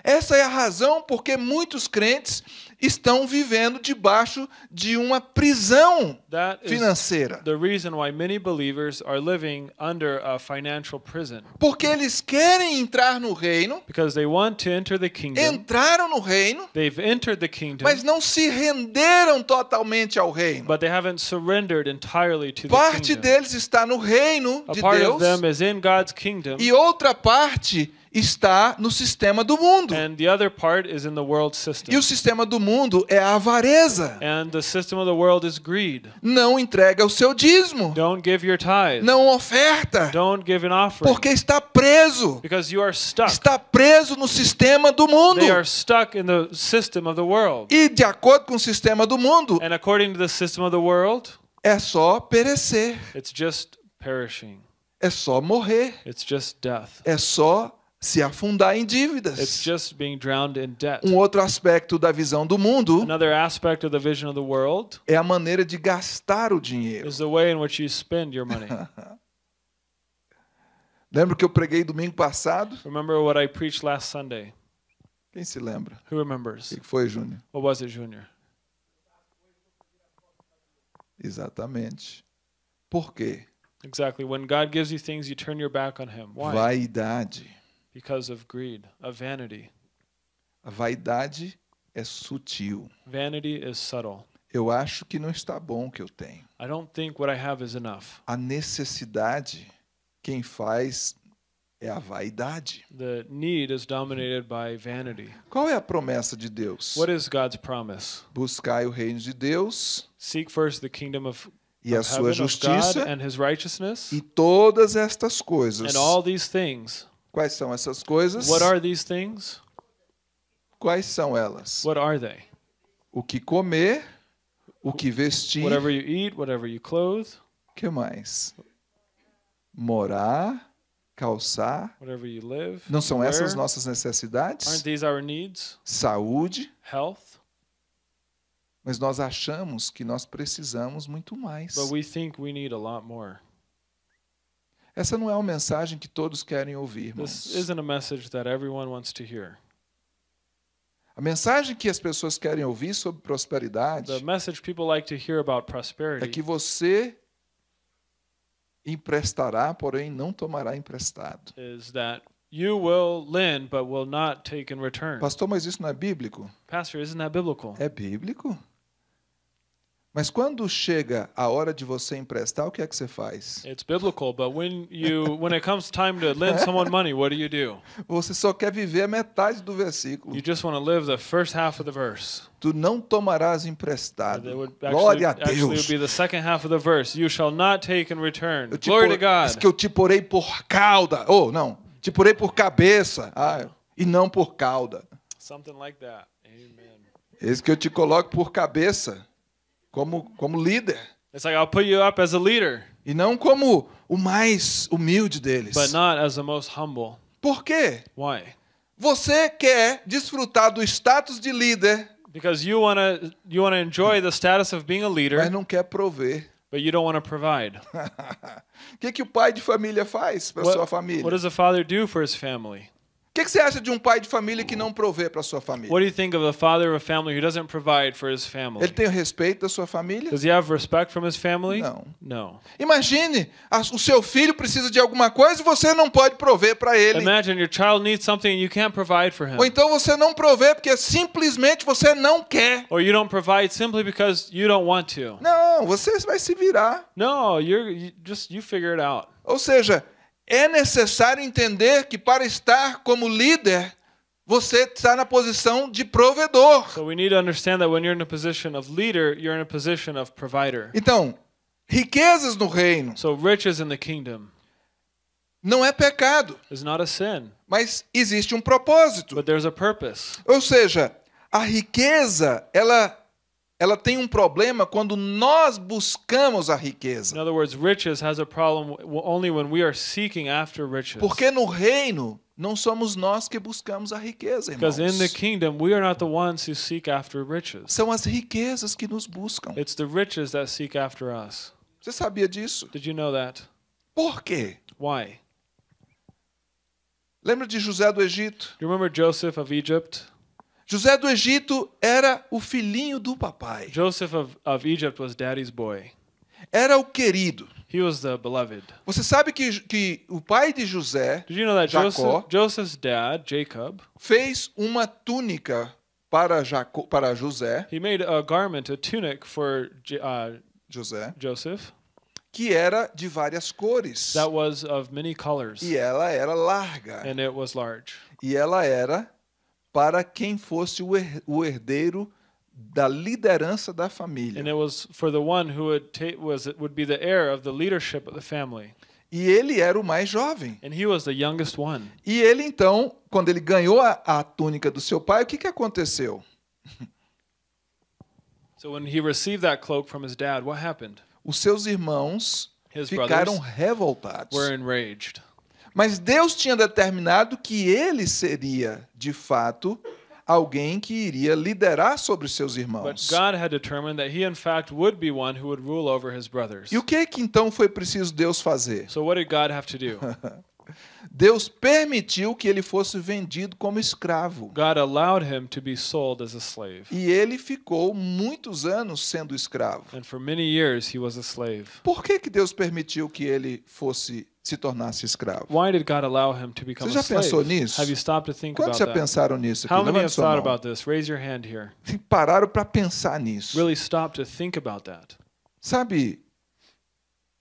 Essa é a razão porque muitos crentes estão vivendo debaixo de uma prisão financeira. the reason why many believers are living under a financial prison. Porque eles querem entrar no reino, Because they want to enter the kingdom. entraram no reino, They've entered the kingdom, mas não se renderam totalmente ao reino. but they haven't surrendered entirely to the Parte kingdom. deles está no reino de Deus e outra parte está no sistema do mundo. and the other part is in the world system. E o sistema do mundo é a avareza. And the system of the world is greed. Não entrega o seu dízimo, não oferta, porque está preso. Está preso no sistema do mundo. E de acordo com o sistema do mundo, And according to the system of the world, é só perecer, é só morrer, é só se afundar em It's dívidas. just being drowned in debt. Um outro aspecto da visão do mundo Another aspect of the vision of the world é a maneira de gastar o dinheiro. is the way in which you spend your money. Lembra que eu preguei domingo passado? Remember what I preached last Sunday? Quem se lembra? Who remembers? O que foi, Júnior? What was it, Junior? Exatamente. Por quê? Exactly. When God gives you things, you turn your back on Him. Why? Vaidade. Because of greed, of vanity. A vaidade é sutil. Vanity is subtle. Eu acho que não está bom o que eu tenho. I don't think what I have is enough. A necessidade, quem faz é a vaidade. The need is dominated by vanity. Qual é a promessa de Deus? What is God's promise? Buscai o reino de Deus Seek first the kingdom of, e a sua justiça and His righteousness, e todas estas coisas. Quais são essas coisas? What are these things? Quais são elas? What are they? O que comer, o que vestir, Whatever you eat, whatever you clothe, que mais? Morar, calçar. whatever you live. Não são wear. essas nossas necessidades? Aren't these our needs? Saúde. Health? Mas nós achamos que nós precisamos muito mais. But we think we need a lot more. Essa não é uma mensagem que todos querem ouvir, This irmãos. isn't a message that everyone wants to hear. A mensagem que as pessoas querem ouvir sobre prosperidade The message people like to hear about é prosperity que você emprestará, porém não tomará emprestado. is that you will lend but will not take in return. Pastor, mas isso não é bíblico? Pastor, isn't that biblical? É bíblico. Mas quando chega a hora de você emprestar, o que é que você faz? It's biblical, but when you when it comes time to lend someone money, what do you do? Você só quer viver a metade do versículo. You just want to live the first half of the verse. Tu não tomarás emprestado. Glória actually, a actually would Deus. be the second half of the verse. You shall not take in return. Glory por- to God. que eu te porei por cauda. Oh, não. Te porei por cabeça. Ah, e não por cauda. Something like that. Amen. Esse que eu te coloco por cabeça. Como, como líder. It's like I'll put you up as a leader, E não como o mais humilde deles. but not as the most humble. Por quê? Why? Você quer desfrutar do status de líder, Because you want to you want to enjoy the status of being a mas leader, não quer prover. but you don't want to provide. O que, que o pai de família faz para sua família? what does a father do for his family? O que, que você acha de um pai de família que não provê para sua família? What do you think of a father of a family who doesn't provide for his family? Ele tem o respeito da sua família? Does he have respect from his family? Não. No. Imagine, a- o seu filho precisa de alguma coisa e você não pode prover para ele. Imagine your child needs something and you can't provide for him. Ou então você não provê porque simplesmente você não quer. Or you don't provide simply because you don't want to. Não, você vai se virar. No, you're you, just you figure it out. Ou seja, é necessário entender que para estar como líder, você está na posição de provedor. So we need to understand that when you're in a position of leader, you're in a position of provider. Então, riquezas no reino So riches in the kingdom não é pecado, is not a sin, mas existe um propósito. but there's a purpose. Ou seja, a riqueza, ela ela tem um problema quando nós buscamos a In riqueza. other words, riches has a problem only when we are seeking after riches. Porque no reino não somos nós que buscamos a riqueza, Because in the irmãos. kingdom, we are not the ones who seek after riches. São as riquezas que nos buscam. It's the riches that seek after us. Você sabia disso? Did you know that? Por quê? Why? Lembra de José do Egito? Do you remember Joseph of Egypt? José do Egito era o filhinho do papai. Joseph of, of Egypt was daddy's boy. Era o querido. He was the beloved. Você sabe que, que o pai de José Did you know that Jacó. Joseph, Joseph's dad, Jacob, fez uma túnica para, Jaco, para José, he made a garment, a tunic for uh, José, Joseph que era de várias cores. that was of many colors E ela era larga. and it was large. E ela era para quem fosse o her- o herdeiro da liderança da And família. it was for the one who would ta- was would be the heir of the leadership of the family. E ele era o mais jovem. And he was the youngest one. E ele então, quando ele ganhou a, a túnica do seu pai, o que, que aconteceu? So when he received that cloak from his dad, what happened? Os seus irmãos His ficaram revoltados. were enraged. Mas Deus tinha determinado que ele seria, de fato, alguém que iria liderar sobre os seus irmãos. He. E o que que então foi preciso Deus fazer? So? Deus permitiu que ele fosse vendido como escravo. E ele ficou muitos anos sendo escravo. And for many years he was a slave. Por que, que Deus permitiu que ele fosse se tornasse escravo? Why did God allow him to become Você já pensou nisso? Have you stopped to think Quantos about já that? pensaram nisso aqui? How many Levante have sua thought mão. about this? Raise your hand here. Pararam para pensar nisso. Really stop to think about that. Sabe,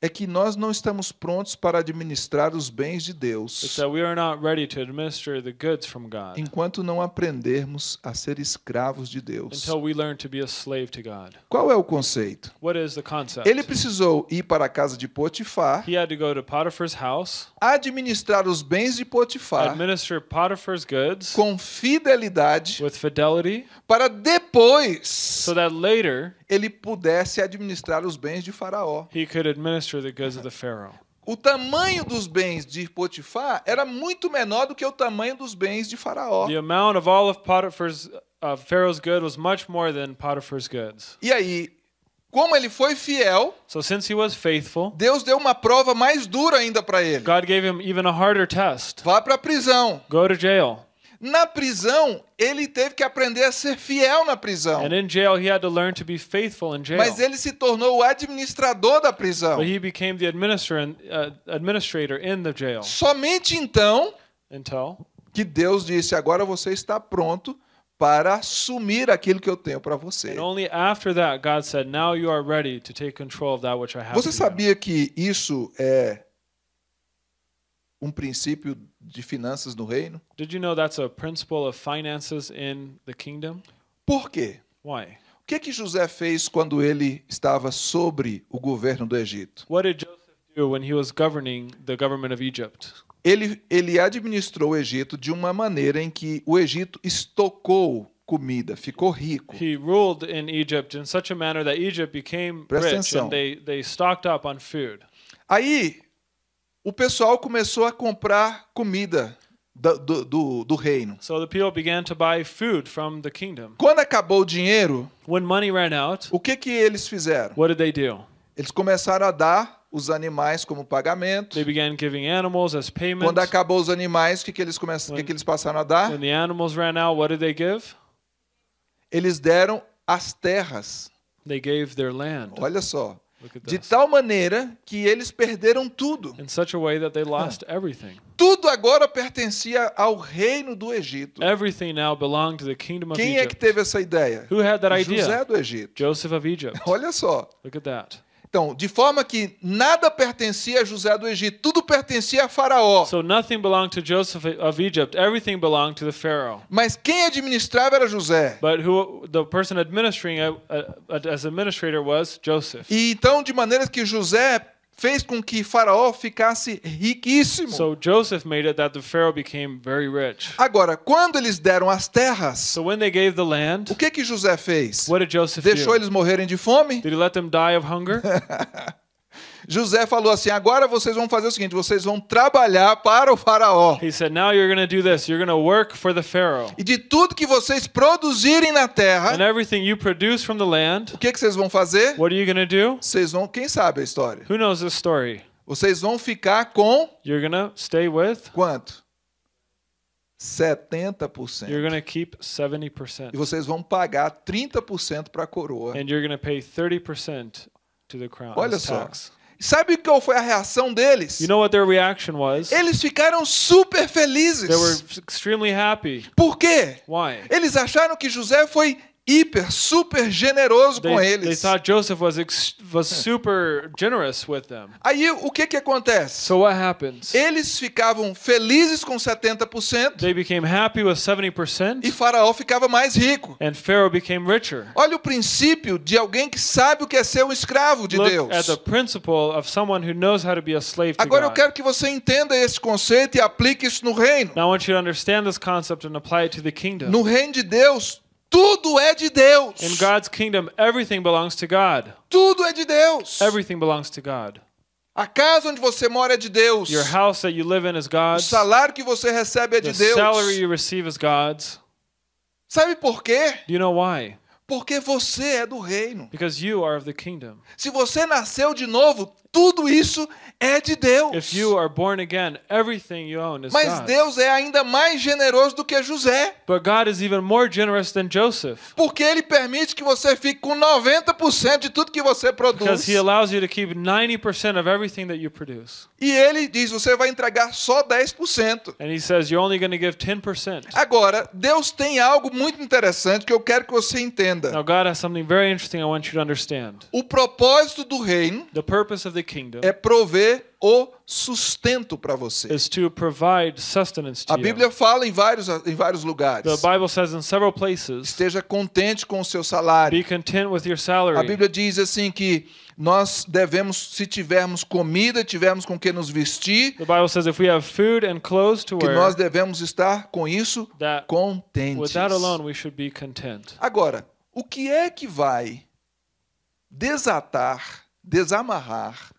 é que nós não estamos prontos para administrar os bens de Deus that we are not ready to administer the goods from God enquanto não aprendermos a ser escravos de Deus. until we learn to be a slave to God. Qual é o conceito? What is the concept? Ele precisou ir para a casa de Potifar, He had to go to Potiphar's house, administrar os bens de Potifar administer Potiphar's goods com fidelidade, with fidelity, para depois so that later ele pudesse administrar os bens de Faraó. he could administer the goods of the Pharaoh. O tamanho dos bens de Potifar era muito menor do que o tamanho dos bens de Faraó. The amount of all of Potiphar's uh, Pharaoh's good was much more than Potiphar's goods. E aí, como ele foi fiel, So since he was faithful, Deus deu uma prova mais dura ainda para ele. God gave him even a harder test. Vá para a prisão. Go to jail. Na prisão, ele teve que aprender a ser fiel na prisão. And in jail, he had to learn to be faithful in jail. Mas ele se tornou o administrador da prisão. But he became the administrator, uh, administrator in the jail Somente então until que Deus disse: agora você está pronto para assumir aquilo que eu tenho para você. and only after that God said, "Now you are ready to take control of that which I have." Você for you." sabia que isso é um princípio de finanças no reino? Did you know that's a principle of finances in the kingdom? Por quê? Why? O que que José fez quando ele estava sobre o governo do Egito? What did Joseph do when he was governing the government of Egypt? Ele, ele administrou o Egito de uma maneira em que o Egito estocou comida, ficou rico. He ruled in Egypt in such a manner that Egypt became Presta rich atenção. and they, they stocked up on food. Aí o pessoal começou a comprar comida da- do, do, do reino. So the people began to buy food from the kingdom. Quando acabou o dinheiro, When money ran out, o que que eles fizeram? what did they do? Eles começaram a dar os animais como pagamento. They began giving animals as payment. Quando acabou os animais, o que, que, eles, começam, o que, que eles passaram a dar? When the animals ran out, what did they give? Eles deram as terras. They gave their land. Olha só. De tal maneira que eles perderam tudo. In such a way that they lost everything. Tudo agora pertencia ao reino do Egito. Everything now belonged to the kingdom of Quem é que Egypt. teve essa ideia? Who had that José idea? do Egito. Joseph of Egypt. Olha só. Look at that. Então, de forma que nada pertencia a José do Egito, tudo pertencia a Faraó. So nothing belonged to Joseph of Egypt. Everything belonged to the Pharaoh. Mas quem administrava era José. But who the person administering uh, uh, as administrator was Joseph. E então, de maneira que José fez com que Faraó ficasse riquíssimo. So Joseph made it that the Pharaoh became very rich. Agora, quando eles deram as terras, So when they gave the land, o que que José fez? what did Joseph Deixou do? eles morrerem de fome? Did he let them die of hunger? José falou assim: agora vocês vão fazer o seguinte: vocês vão trabalhar para o Faraó. He said, "Now you're going to do this. You're going to work for the Pharaoh, E de tudo que vocês produzirem na terra, and everything you produce from the land, o que, que vocês vão fazer? what are you going to do? Vocês vão, quem sabe a história? Who knows this story? Vocês vão ficar com You're going to stay with. quanto? 70%. You're going to keep 70%, E vocês vão pagar 30% para a coroa. and you're going to pay 30% to the crown Olha só. tax." Sabe qual foi a reação deles? You know what their reaction was? Eles ficaram super felizes. They were extremely happy. Por quê? Why? Eles acharam que José foi hiper, super generoso com They, they eles. thought Joseph was ex- was super generous with them. Aí o que que acontece? So what happens? Eles ficavam felizes com 70% They became happy with 70%, e Faraó ficava mais rico. and Pharaoh became richer. Olha o princípio de alguém que sabe o que é ser um escravo de Look Deus. at the principle of someone who knows how to be a slave to Agora eu quero que você entenda esse conceito e aplique isso no reino. Now I want you to understand this concept and apply it to the kingdom. No reino de Deus, tudo é de Deus. In God's kingdom, everything belongs to God. Tudo é de Deus. Everything belongs to God. A casa onde você mora é de Deus. Your house that you live in is O God's. salário que você recebe é de The Deus. salary you receive is God's. Sabe por quê? Do you know why? Porque você é do reino. Because you are of the kingdom. Se você nasceu de novo, tudo isso é de Deus. If you are born again, everything you own is Mas God's. Deus é ainda mais generoso do que José. But God is even more generous than Joseph. Porque ele permite que você fique com 90% de tudo que você produz. Because he allows you to keep 90% of everything that you produce. E ele diz: você vai entregar só 10%. And he says you're only going to give 10%. Agora, Deus tem algo muito interessante que eu quero que você entenda. Now, God has something very interesting I want you to understand. O propósito do reino The purpose of the kingdom é prover o sustento para você. A. Bíblia fala em vários, em vários lugares. The Bible says in several places, Esteja contente com o seu salário. be content with your A salary. Bíblia diz assim que nós devemos, se tivermos comida, tivermos com que nos vestir, The Bible says if we have food and clothes to que nós wear, devemos estar com isso that contentes. with that alone we should be content. Agora, o que é que vai desatar, desamarrar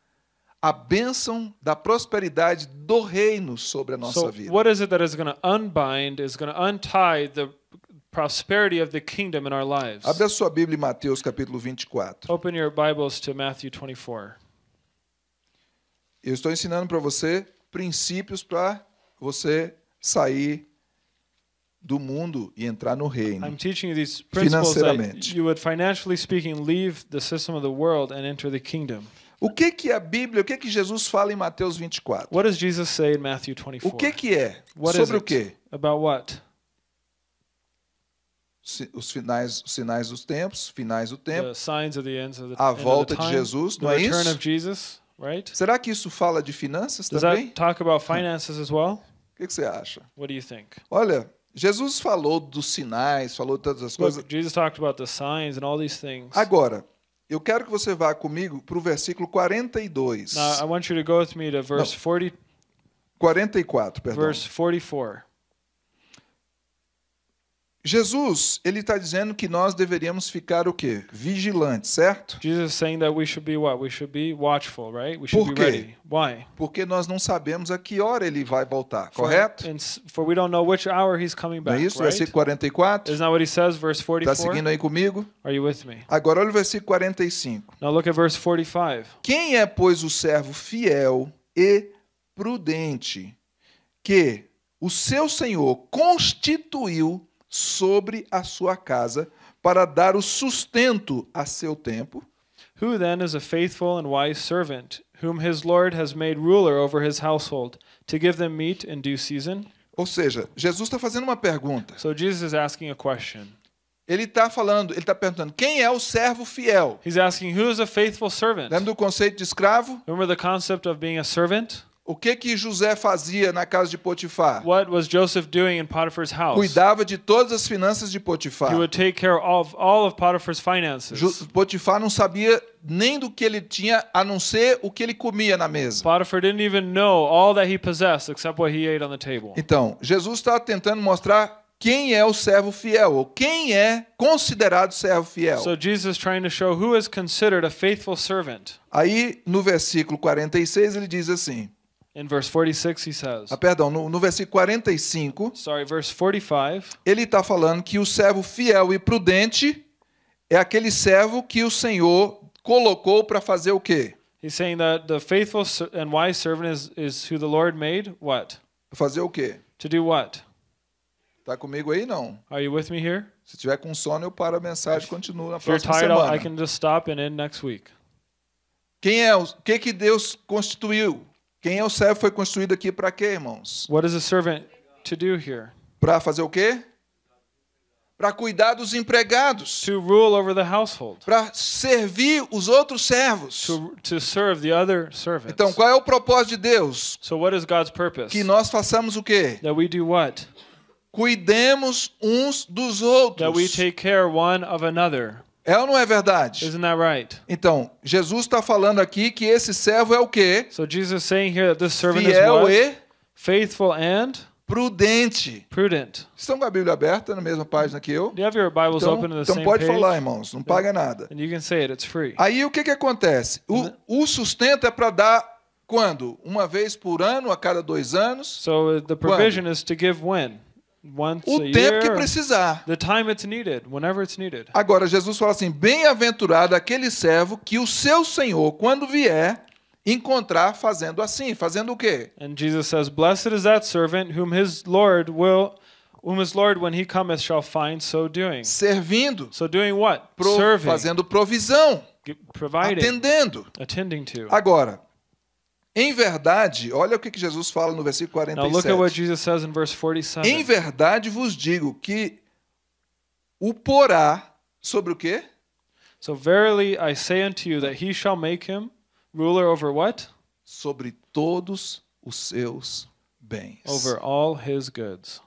a bênção da prosperidade do reino sobre a nossa So vida? what is it that is going to unbind, is going to untie the prosperity of the kingdom in our lives? Abre a sua Bíblia em Mateus capítulo 24. Open your Bibles to Matthew 24. Eu estou ensinando para você princípios para você sair do mundo e entrar no reino. I'm teaching you these principles that Financeiramente. you would, financially speaking, leave the system of the world and enter the kingdom. O que que a Bíblia, o que que Jesus fala em Mateus 24? What does Jesus say in Matthew O 24? que que é? What Sobre o quê? About what? Os finais, os sinais dos tempos, finais do tempo. The signs of the ends of the, A volta the de time, Jesus, não é isso? of Jesus, right? Será que isso fala de finanças Does também? that talk about finances as well? O que que você acha? What do you think? Olha, Jesus falou dos sinais, falou de todas as coisas. Jesus talked about the signs and all these things. Agora, eu quero que você vá comigo para o versículo 42. Now, I want you to go with me to verse 40, 44, perdão. verse 44. Jesus, ele está dizendo que nós deveríamos ficar o quê? Vigilantes, certo? Jesus saying that we should be what? We should be watchful, right? We should Por be quê? ready. Why? Porque nós não sabemos a que hora ele vai voltar, For- correto? and For we don't know which hour he's coming Não é back, isso? right? Versículo 44? Isn't that what he says, verse Está 44? seguindo aí comigo? Are you with me? Agora olha o versículo 45. Now look at verse 45. Quem é, pois, o servo fiel e prudente que o seu senhor constituiu sobre a sua casa para dar o sustento a seu tempo? Who then is a faithful and wise servant, whom his Lord has made ruler over his household, to give them meat in due season? Ou seja, Jesus está fazendo uma pergunta. So Jesus is asking a question. Ele está falando, ele está perguntando: quem é o servo fiel? He's asking, Who is a faithful servant? Lembra do conceito de escravo? Remember the concept of being a servant? O que que José fazia na casa de Potifar? What was Joseph doing in Potiphar's house? Cuidava de todas as finanças de Potifar. He would take care of all of Potiphar's finances. Potifar não sabia nem do que ele tinha, a não ser o que ele comia na mesa. Potiphar didn't even know all that he possessed except what he ate on the table. Então, Jesus está tentando mostrar quem é o servo fiel, ou quem é considerado servo fiel. So Jesus is trying to show who is considered a faithful servant. Aí, no versículo 46, ele diz assim: In verse 46, he says, ah, perdão, no, no versículo 45, sorry, verse 45, ele está falando que o servo fiel e prudente é aquele servo que o Senhor colocou para fazer o quê? he's saying that the faithful and wise servant is, is who the Lord made. What? Fazer o quê? To do what? Tá comigo aí não? Are you with me here? Se tiver com sono, eu paro a mensagem e continuo na If you're próxima tired, semana. I can just stop and end next week. Quem é o que que Deus constituiu? Quem é o servo foi constituído aqui para quê, irmãos? What is a servant to do here? Para fazer o quê? Para cuidar dos empregados, To rule over the household, para servir os outros servos. to, to serve the other servants. Então, qual é o propósito de Deus? So what is God's purpose? Que nós façamos o quê? That we do what? Cuidemos uns dos That we outros. take care one of another. É ou não é verdade? Isn't that right? Então, Jesus está falando aqui que esse servo é o quê? So Jesus is saying here that this servant is Fiel what? e Faithful and prudente. prudent. Estão com a Bíblia aberta na mesma página que eu? Do you have your Bibles Então, open the então same pode page? falar, irmãos, não paga nada. And you can say it, it's free. Aí o que, que acontece? O, o sustento é para dar quando? Uma vez por ano, a cada dois anos? So uh, the provision is to give when? Once O tempo que year? precisar. The time it's needed, whenever it's needed. Agora, Jesus fala assim: bem-aventurado aquele servo que o seu senhor, quando vier, encontrar fazendo assim. Fazendo o quê? And Jesus says, Blessed is that servant whom his Lord will whom his Lord when he cometh shall find so doing. Servindo, So doing what? pro- Serving, fazendo provisão, providing, atendendo. attending to. Agora, em verdade, olha o que Jesus fala no versículo Now look at what 47. Jesus says in verse Em 47. verdade vos digo que o porá sobre o quê? So verily I say unto you that he shall make him ruler over what? Sobre todos os seus bens. Over all his goods.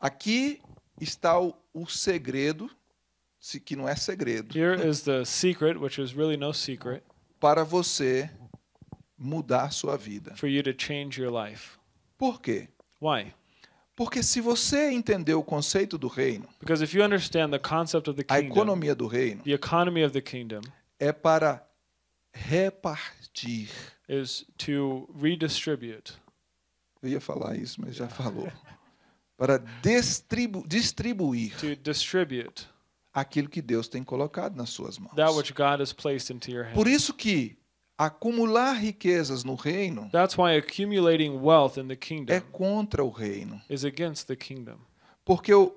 Aqui está o, o segredo, se que não é segredo, Here is the secret, which is really no secret, para você mudar sua vida. for you to change your life. Por quê? Why? Porque se você entender o conceito do reino, Because if you understand the concept of the a kingdom, economia do reino the economy of the kingdom é para repartir. is to redistribute, Eu ia falar isso, mas já falou. Para distribu distribuir to distribute aquilo que Deus tem colocado nas suas mãos. that which God has placed into your Por hand. isso que acumular riquezas no reino That's why accumulating wealth in the é kingdom contra o reino. is against the kingdom. Porque o-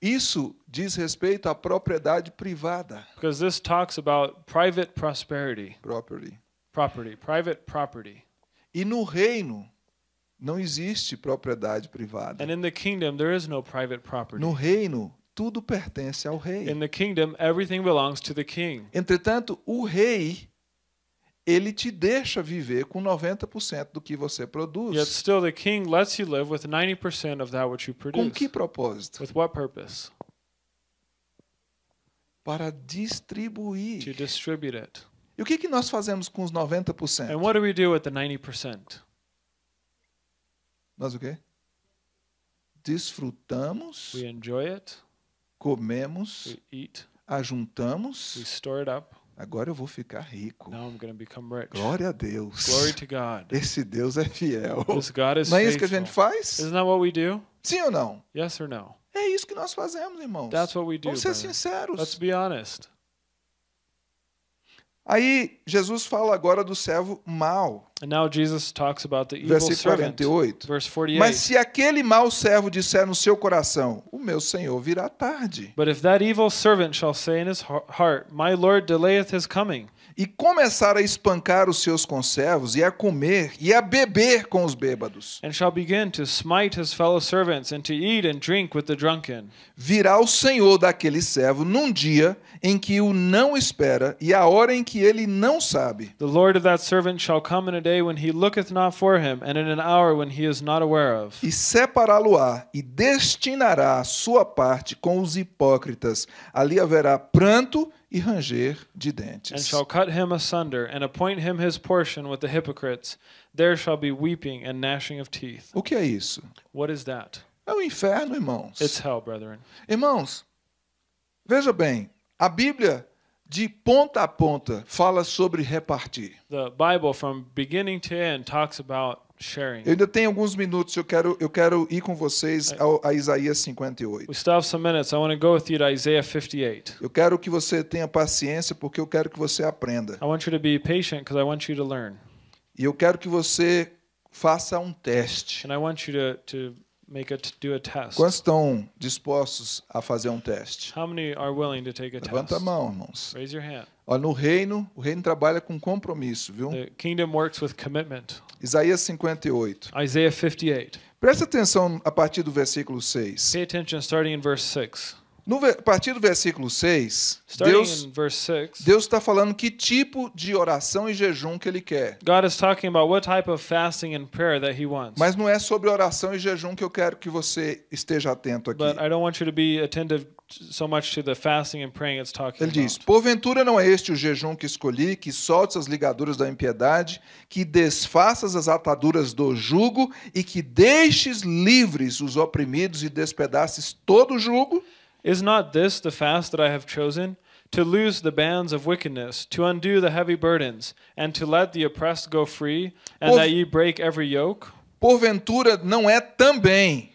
isso diz respeito à propriedade privada. Because this talks about private prosperity, Property. property, private property. E no reino não existe propriedade privada. And in the kingdom, there is no private property. No reino, tudo pertence ao rei. In the kingdom, everything belongs to the king. Entretanto, o rei, ele te deixa viver com 90% do que você Yet produz. still, the king lets you live with 90% of that which you Com produce. que propósito? With what purpose? Para To distribuir. distribute it. E o que, que nós fazemos com os 90%? And what do we do with the 90%? Nós o quê? Desfrutamos, We enjoy it, comemos, we eat, we ajuntamos. store it up. Agora eu vou ficar rico. Now I'm going to become rich. Glória a Deus. Glory to God. Esse Deus é fiel. This God is Não é isso que a gente faz? Isn't that what we do? Sim ou não? Yes or no? É isso que nós fazemos, irmãos. That's what we do. Vamos ser brother. sinceros. Let's be honest. Aí Jesus fala agora do servo mau. And now Jesus talks about the evil Versículo servant. 48. Verse 48. Mas se aquele mau servo disser no seu coração, o meu senhor virá tarde, But if that evil servant shall say in his heart, My Lord delayeth his coming, e começar a espancar os seus conservos, e a comer, e a beber com os bêbados, and shall begin to smite his fellow servants, and to eat and drink with the drunken, virá o senhor daquele servo num dia em que o não espera, e a hora em que ele não sabe. the Lord of that servant shall come in a day when he looketh not for him, and in an hour when he is not aware of. e separá-lo-á e destinará a sua parte com os hipócritas. Ali haverá pranto e ranger de And dentes. shall cut him asunder, and appoint him his portion with the hypocrites. There shall be weeping and gnashing of teeth. O que é isso? What is that? É o inferno, irmãos. It's hell, brethren. Irmãos, veja bem, a Bíblia de ponta a ponta fala sobre repartir. The Bible, from beginning to end, talks about sharing. Eu ainda tenho alguns minutos, eu quero, eu quero ir com vocês ao, a Isaías 58. We still have some minutes. I want to go with you to Isaiah 58. Eu quero que você tenha paciência, porque eu quero que você aprenda. I want you to be patient because I want you to learn. E eu quero que você faça um teste. And I want you to, to make a, do a test. Quantos estão dispostos a fazer um teste? How many are willing to take a Levanta a test? mão, irmãos. Raise your hand. Olha, no reino, o reino trabalha com compromisso, viu? The kingdom works with commitment. Isaías 58. Isaiah 58. Presta atenção a partir do versículo 6. Pay attention starting in verse 6. No, a partir do versículo 6, Starting Deus in verse 6, Deus está falando que tipo de oração e jejum que ele quer. Mas não é sobre oração e jejum que eu quero que você esteja atento aqui. So much to the fasting and praying it's talking Ele diz: about. Porventura não é este o jejum que escolhi, que soltes as ligaduras da impiedade, que desfaças as ataduras do jugo e que deixes livres os oprimidos e despedaces todo o jugo? Is not this the fast that I have chosen? To loose the bands of wickedness, to undo the heavy burdens, and to let the oppressed go free, and Pov- that ye break every yoke? Porventura não é também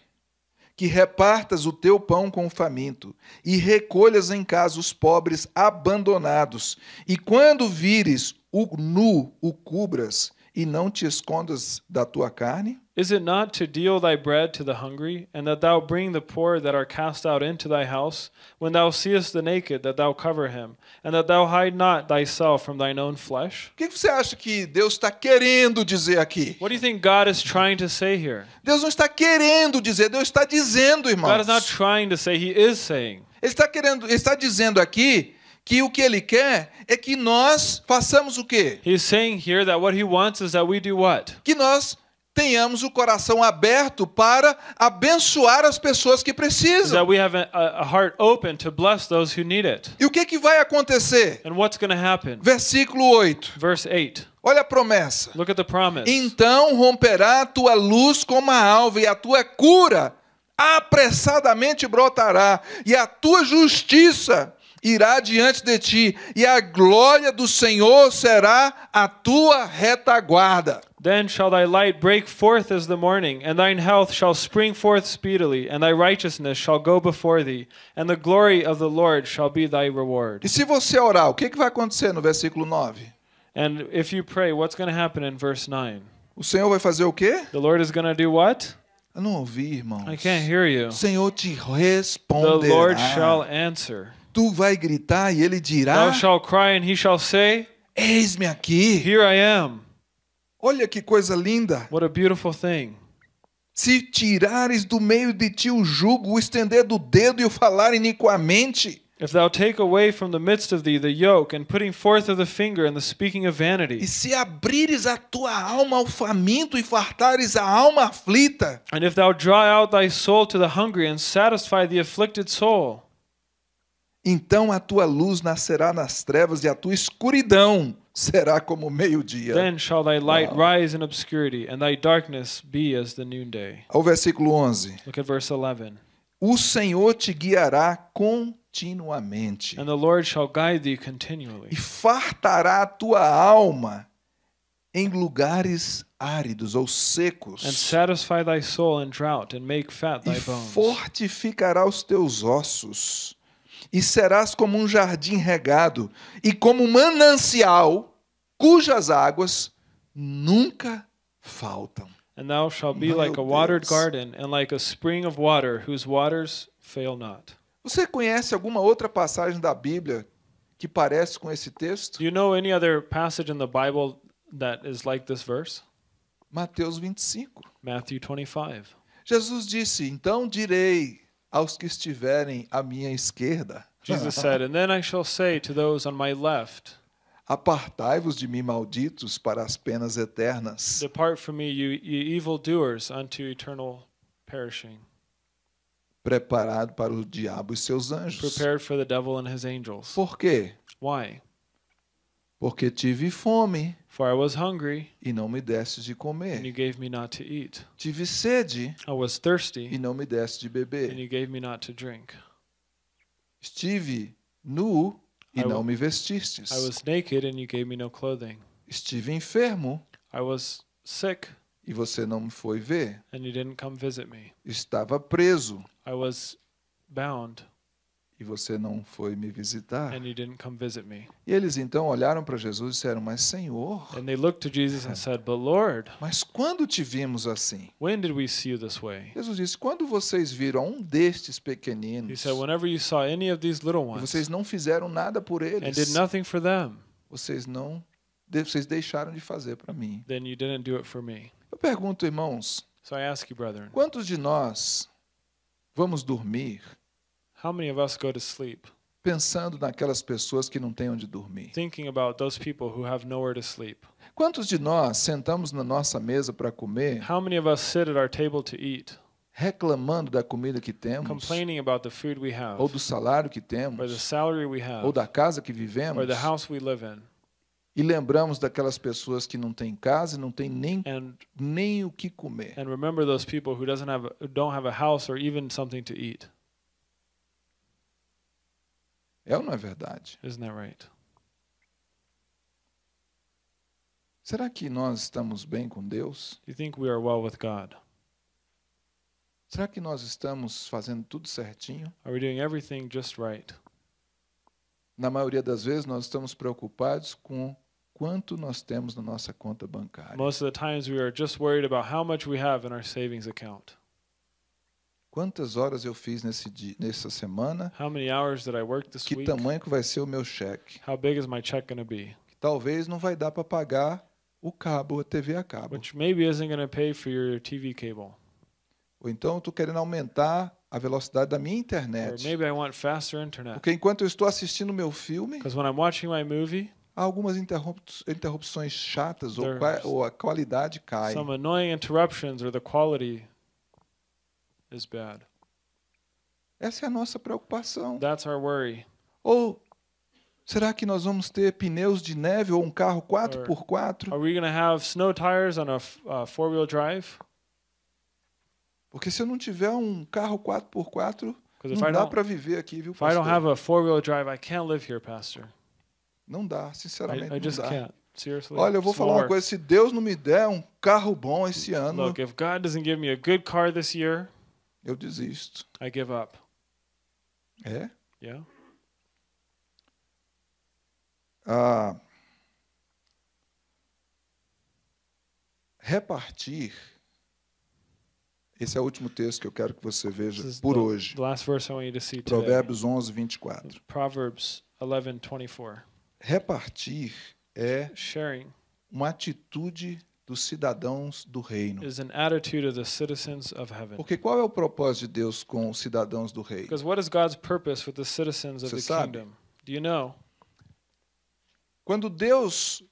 que repartas o teu pão com o faminto e recolhas em casa os pobres abandonados, e quando vires o nu, o cubras e não te escondas da tua carne? Is it not to deal thy bread to the hungry, and that thou bring the poor that are cast out into thy house? When thou seest the naked, that thou cover him, and that thou hide not thyself from thine own flesh? O que você acha que Deus está querendo dizer aqui? What do you think God is trying to say here? Deus não está querendo dizer, Deus está dizendo, irmãos. God is not trying to say, He is saying. Ele está querendo, ele está dizendo aqui que o que ele quer é que nós façamos o quê? He's saying here that what He wants is that we do what? Que nós tenhamos o coração aberto para abençoar as pessoas que Is precisam. that we have a, a heart open to bless those who need it. E o que, que vai acontecer? And what's going to happen? Versículo 8. Verse 8. Olha a promessa. Look at the promise. Então romperá a tua luz como a alva, e a tua cura apressadamente brotará, e a tua justiça irá diante de ti, e a glória do Senhor será a tua retaguarda. Then shall thy light break forth as the morning, and thine health shall spring forth speedily, and thy righteousness shall go before thee, and the glory of the Lord shall be thy reward. E se você orar, o que, que vai acontecer no versículo 9? And if you pray, what's going to happen in verse 9? O Senhor vai fazer o quê? The Lord is going to do what? Eu não ouvi, irmãos. I can't hear you. O Senhor te The Lord shall responderá. answer. Tu vai gritar e ele dirá: Thou shalt cry, and he shall say, Eis-me aqui. Here I am. Olha que coisa linda. What a beautiful thing. Se tirares do meio de ti o jugo, o estender do dedo e o falar iniquamente, If thou take away from the midst of thee the yoke, and putting forth of the finger, and the speaking of e vanity, se abrires a tua alma ao faminto e fartares a alma aflita, and if thou draw out thy soul to the hungry, and satisfy the afflicted soul, então a tua luz nascerá nas trevas e a tua escuridão será como o meio-dia. then shall thy light Wow. rise in obscurity, and thy darkness be as the noonday. Ao versículo 11. Look at verse 11. O Senhor te guiará continuamente And the Lord shall guide thee e continually, fartará a tua alma em lugares áridos ou secos. and satisfy thy soul in drought, and make fat e thy bones. fortificará os teus ossos, e serás como um jardim regado, e como um manancial, cujas águas nunca faltam. And thou shalt be Meu like a watered Deus. garden, and like a spring of water, whose waters fail not. Você conhece alguma outra passagem da Bíblia que parece com esse texto? Do you know any other passage in the Bible that is like this verse? Mateus 25. Matthew 25. Jesus disse: Então direi aos que estiverem à minha esquerda: Jesus said, And then I shall say to those on my left, Apartai-vos de mim, malditos, para as penas eternas. Depart from me, you, you evildoers, unto eternal perishing, Preparado para o diabo e seus anjos. prepared for the devil and his angels. Por quê? Why? Porque tive fome For I was hungry, e não me deste de and you comer. gave me not to eat. Tive sede I was e thirsty, não me deste de and beber. you gave me not to drink. Estive nu e I não me vestistes. I was naked, and you gave me no clothing. Estive enfermo I was sick, e você não me foi ver. and you didn't come visit me. Estava preso I was bound, e você não foi me visitar. and you didn't come visit me. E eles então olharam para Jesus e disseram: Mas Senhor, And they looked to Jesus and said, But Lord, mas quando te vimos assim? when did we see you this way? Jesus disse: Quando vocês viram um destes pequeninos said, Whenever you saw any of these little ones vocês não fizeram nada por eles, them, vocês não vocês deixaram de fazer para mim. then you didn't do it for me. Eu pergunto, irmãos, So you, brethren, quantos de nós vamos dormir how many of us go to sleep pensando naquelas pessoas que não têm onde dormir? thinking about those people who have nowhere to sleep? Quantos de nós sentamos na nossa mesa para comer, How many of us sit at our table to eat, reclamando da comida que temos, complaining about the food we have, ou do salário que or the temos, salary we have, ou da casa que or vivemos, the house we live in, e lembramos daquelas pessoas que não têm casa e não têm nem, and nem o que comer? and remember those people who doesn't have don't have a house or even something to eat. É ou não é verdade? Isn't that right? Será que nós estamos bem com Deus? You think we are well with God? Será que nós estamos fazendo tudo certinho? Are we doing everything just right? Na maioria das vezes, nós estamos preocupados com quanto nós temos na nossa conta bancária. Most of the times we are just worried about how much we have in our savings account. Quantas horas eu fiz nesse dia, nessa semana? How many hours did I work this Que week? tamanho que vai ser o meu cheque? How big is my check going to be? Que talvez não vai dar para pagar o cabo, a TV a cabo. Which maybe isn't going to pay for your TV cable. Ou então estou querendo aumentar a velocidade da minha Or internet. maybe I want faster internet. Porque enquanto eu estou assistindo meu filme, Because when I'm watching my movie, há algumas interrup- interrupções chatas ou, ou a qualidade cai. some annoying interruptions or the quality is bad. Essa é a nossa preocupação. That's our worry. Ou será que nós vamos ter pneus de neve ou um carro 4x4? Are we going to have snow tires on a uh, four-wheel drive? Porque se eu não tiver um carro 4x4, Because if não I dá don't, para viver aqui, viu, if I don't pastor? have a four-wheel drive, I can't live here, Pastor. Não dá, I, sinceramente I just não dá. can't. Seriously. Olha, eu vou falar uma coisa, se Deus não me der um carro bom esse ano, Look, if God doesn't give me a good car this year, eu desisto. I give up. É? Yeah. Ah, repartir Esse é o último texto que eu quero que você veja por the, hoje. the last verse I want you to see today. Provérbios 11, 24. Proverbs 11:24. Repartir é Sharing uma atitude dos cidadãos do reino. is an attitude of the citizens of heaven. Porque qual é o propósito de Deus com os cidadãos do reino? Because what is God's purpose with the citizens of Você the sabe? kingdom? Do you know? Quando Deus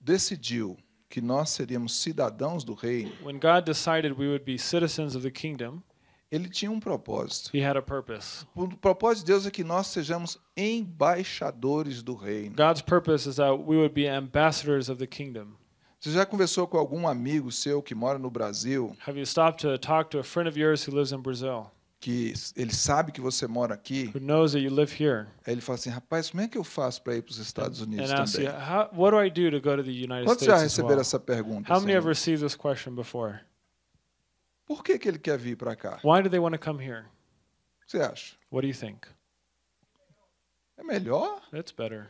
decidiu que nós seríamos cidadãos do reino, When God decided we would be citizens of the kingdom, ele tinha um propósito. he had a purpose. O propósito de Deus é que nós sejamos embaixadores do reino. God's purpose is that we would be ambassadors of the kingdom. Você já conversou com algum amigo seu que mora no Brasil, Have you stopped to talk to a friend of yours who lives in Brazil, que ele sabe que você mora aqui? who knows that you live here, Aí ele fala assim: rapaz, como é que eu faço para ir para os Estados Unidos and asks também? you, How, "What do I do to go to the United Quantos já receberam well?" essa pergunta? How many have received this question before? Por que, que ele quer vir para cá? Why do they want to come here? O que você acha? What do you think? É melhor? It's better.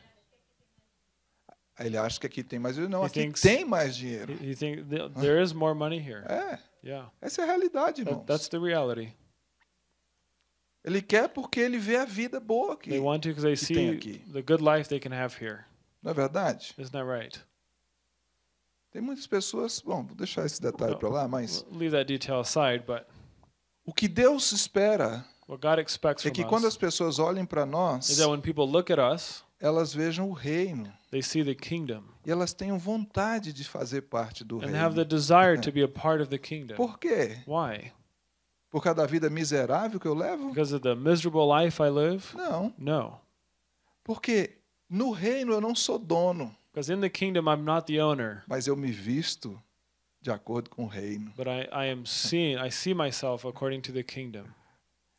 Ele acha que aqui tem mais dinheiro. Não, He aqui thinks- tem mais dinheiro. You think th- there is more money here? É, Yeah, essa é a realidade, That- irmãos. that's the reality. Ele quer porque ele vê a vida boa aqui. They want to because they que tem see aqui. the good life they can have here. Não é verdade? Isn't that right? Tem muitas pessoas. Bom, vou deixar esse detalhe para lá, mas leave that detail aside, but o que Deus espera what God expects é que quando as pessoas olhem para nós, is that when people look at us, elas vejam o reino they see the kingdom e elas tenham vontade de fazer parte do and have the reino. desire to be a part of the kingdom. Por quê? Why? Por causa da vida miserável que eu levo? Because of the miserable life I live? Não, No. porque no reino eu não sou dono, Because in the kingdom I'm not the owner, mas eu me visto de acordo com o reino. but I, I am seen I see myself according to the kingdom.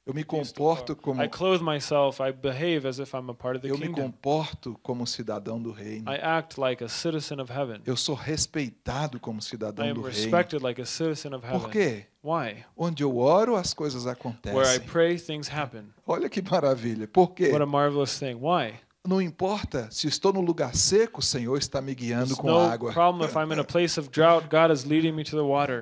Eu me comporto como I clothe myself, I behave as if I'm a part of the eu me kingdom. comporto como cidadão do reino. I act like a citizen of heaven. Eu sou respeitado como I cidadão am do reino. respected like a citizen of Por heaven. quê? Why? Onde eu oro, as coisas Where I acontecem. pray, things happen. Olha que maravilha. Por quê? What a marvelous thing. Why? Não importa se estou no lugar seco, o Senhor está me guiando com água.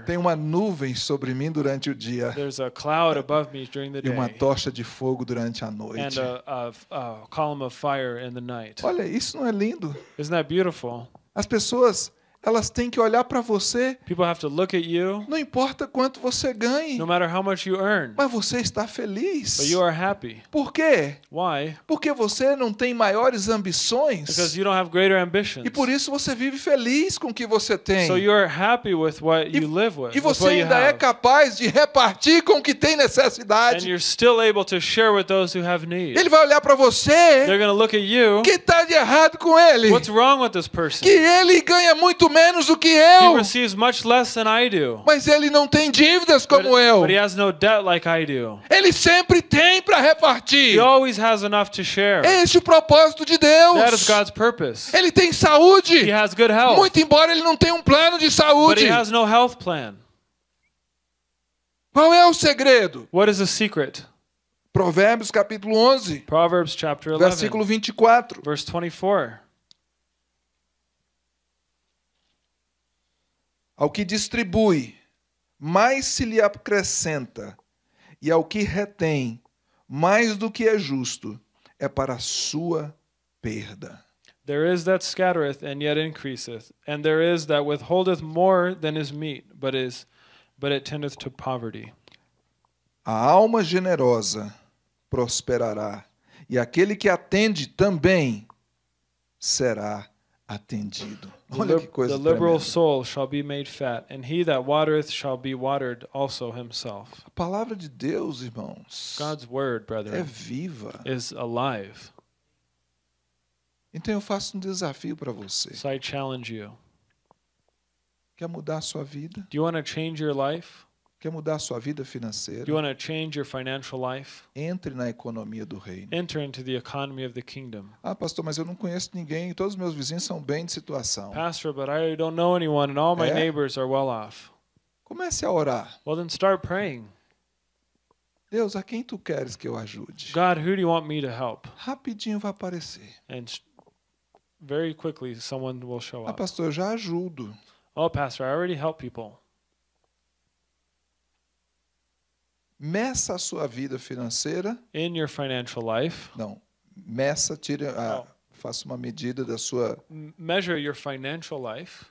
Tem uma nuvem sobre mim durante o dia There's a cloud above me during the e uma day, tocha de fogo durante a noite. a, a, a column of fire in the night. Olha, isso não é lindo? Isn't that beautiful? As pessoas, elas têm que olhar para você, People have to look at you, não importa quanto você ganhe, no matter how much you earn, mas você está feliz. but you are happy. Por quê? Why? Porque você não tem maiores ambições Because you don't have greater ambitions. e por isso você vive feliz com o que você tem. So you're happy with what E- you live with, E você you ainda é capaz de repartir com o que tem And necessidade. you're still able to share with those who have need. Ele vai olhar para They're você, going to look at you. o que está de errado com ele? What's wrong with this person? Que ele ganha muito menos do que He eu, receives much less than I do. mas ele não tem dívidas But, como eu. but he has no debt like I do. Ele sempre tem para repartir. He always has enough to share. Esse é o propósito de That is Deus. God's purpose. Ele tem saúde, He has good health, muito embora ele não tenha um plano de but saúde. he has no health plan. Qual é o segredo? What is the secret? Provérbios capítulo 11, Proverbs chapter 11, versículo 24. verse 24. Ao que distribui, mais se lhe acrescenta, e ao que retém, mais do que é justo, é para a sua perda. There is that scattereth and yet increaseth, and there is that withholdeth more than is meet, but is but it tendeth to poverty. A alma generosa prosperará, e aquele que atende também será atendido. The, Olha que coisa the liberal tremenda. soul shall be made fat, and he that watereth shall be watered also himself. A palavra de Deus, irmãos, God's word, é brethren, viva. is alive. Então eu faço um desafio para você. So I challenge you. Quer mudar a sua vida? Do you want to change your life? Quer mudar a sua vida you financeira? want to change your financial life? Entre na economia do reino. Enter into the economy of the kingdom. Ah, pastor, mas eu não conheço ninguém. Todos os meus vizinhos são bem de situação. Pastor, but I don't know anyone, and all my É? neighbors are well off. Comece a orar. Well, then start praying. Deus, a quem tu queres que eu ajude? God, who do you want me to help? Rapidinho vai aparecer. And very quickly, someone will show Ah, up. pastor, eu já ajudo. Oh, Pastor, I already help people. Meça a sua vida financeira. in your financial life. Não, meça, tire a, Oh. faça uma medida da sua measure your financial life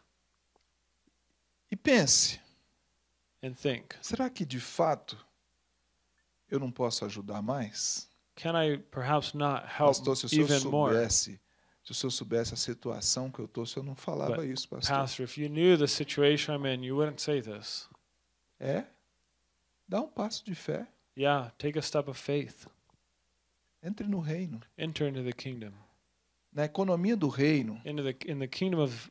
e pense: and think, será que de fato eu não posso ajudar mais? can I perhaps not help Pastor, se o senhor even more? soubesse, se o senhor soubesse a situação que eu estou, o senhor não falava But, isso, pastor. Pastor, if you knew the situation I'm in, you wouldn't say this. É? Dá um passo de fé. Yeah, take a step of faith. Entre no reino. Enter into the kingdom. Na economia do reino, Into the in the kingdom of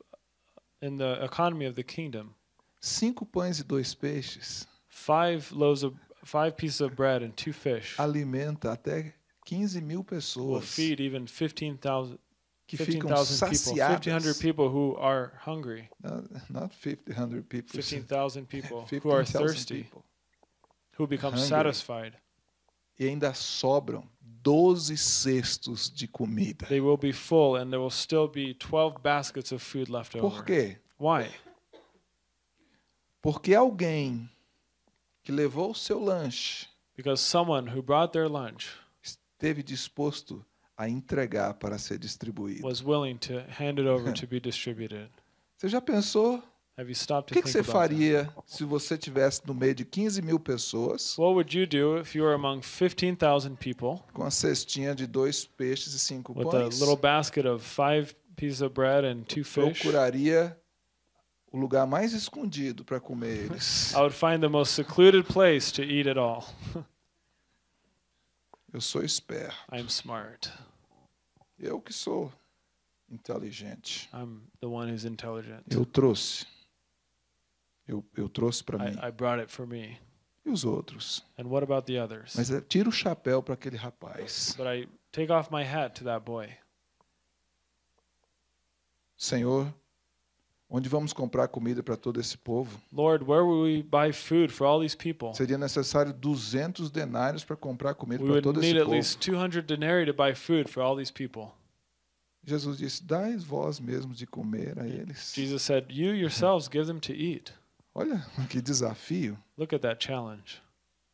in the economy of the kingdom. cinco pães e dois peixes Five loaves of five pieces of bread and two fish alimenta até 15 mil will pessoas feed even 15,000 que ficam 15,000 people, 1,500 saciadas. people who are hungry, Not, not 50, 100 people. 15,000 people who are 15,000 thirsty, people. Who become hungry. satisfied. E ainda sobram 12 cestos de comida. They will be full, and there will still be 12 baskets of food left Por over. quê? Why? Porque alguém que levou o seu lanche Because someone who brought their lunch esteve disposto a entregar para ser distribuído. was willing to hand it over to be distributed. Você já pensou? Have you stopped O que, que você that? faria se você tivesse no meio de 15 mil pessoas What would you do if you were among 15,000 people com a cestinha de dois peixes e cinco with a pães? little basket of five pieces of bread and two fish? Procuraria o lugar mais escondido para comer eles. I would find the most secluded place to eat it all. Eu sou esperto. I'm smart. Eu que sou inteligente. I'm the one who's intelligent. Eu trouxe. Eu, eu trouxe para mim. I, brought it for me. E os outros? And what about the others? Mas é, tira o chapéu para aquele rapaz. But I take off my hat to that boy. Senhor, onde vamos comprar comida para todo esse povo? Lord, where will we buy food for all these people? Seria necessário 200 denários para comprar comida We para would todo need esse at povo. least 200 denarii to buy food for all these people. Jesus disse: Dai vós mesmos de comer a eles. Jesus said, You yourselves give them to eat. Olha que desafio. Look at that challenge.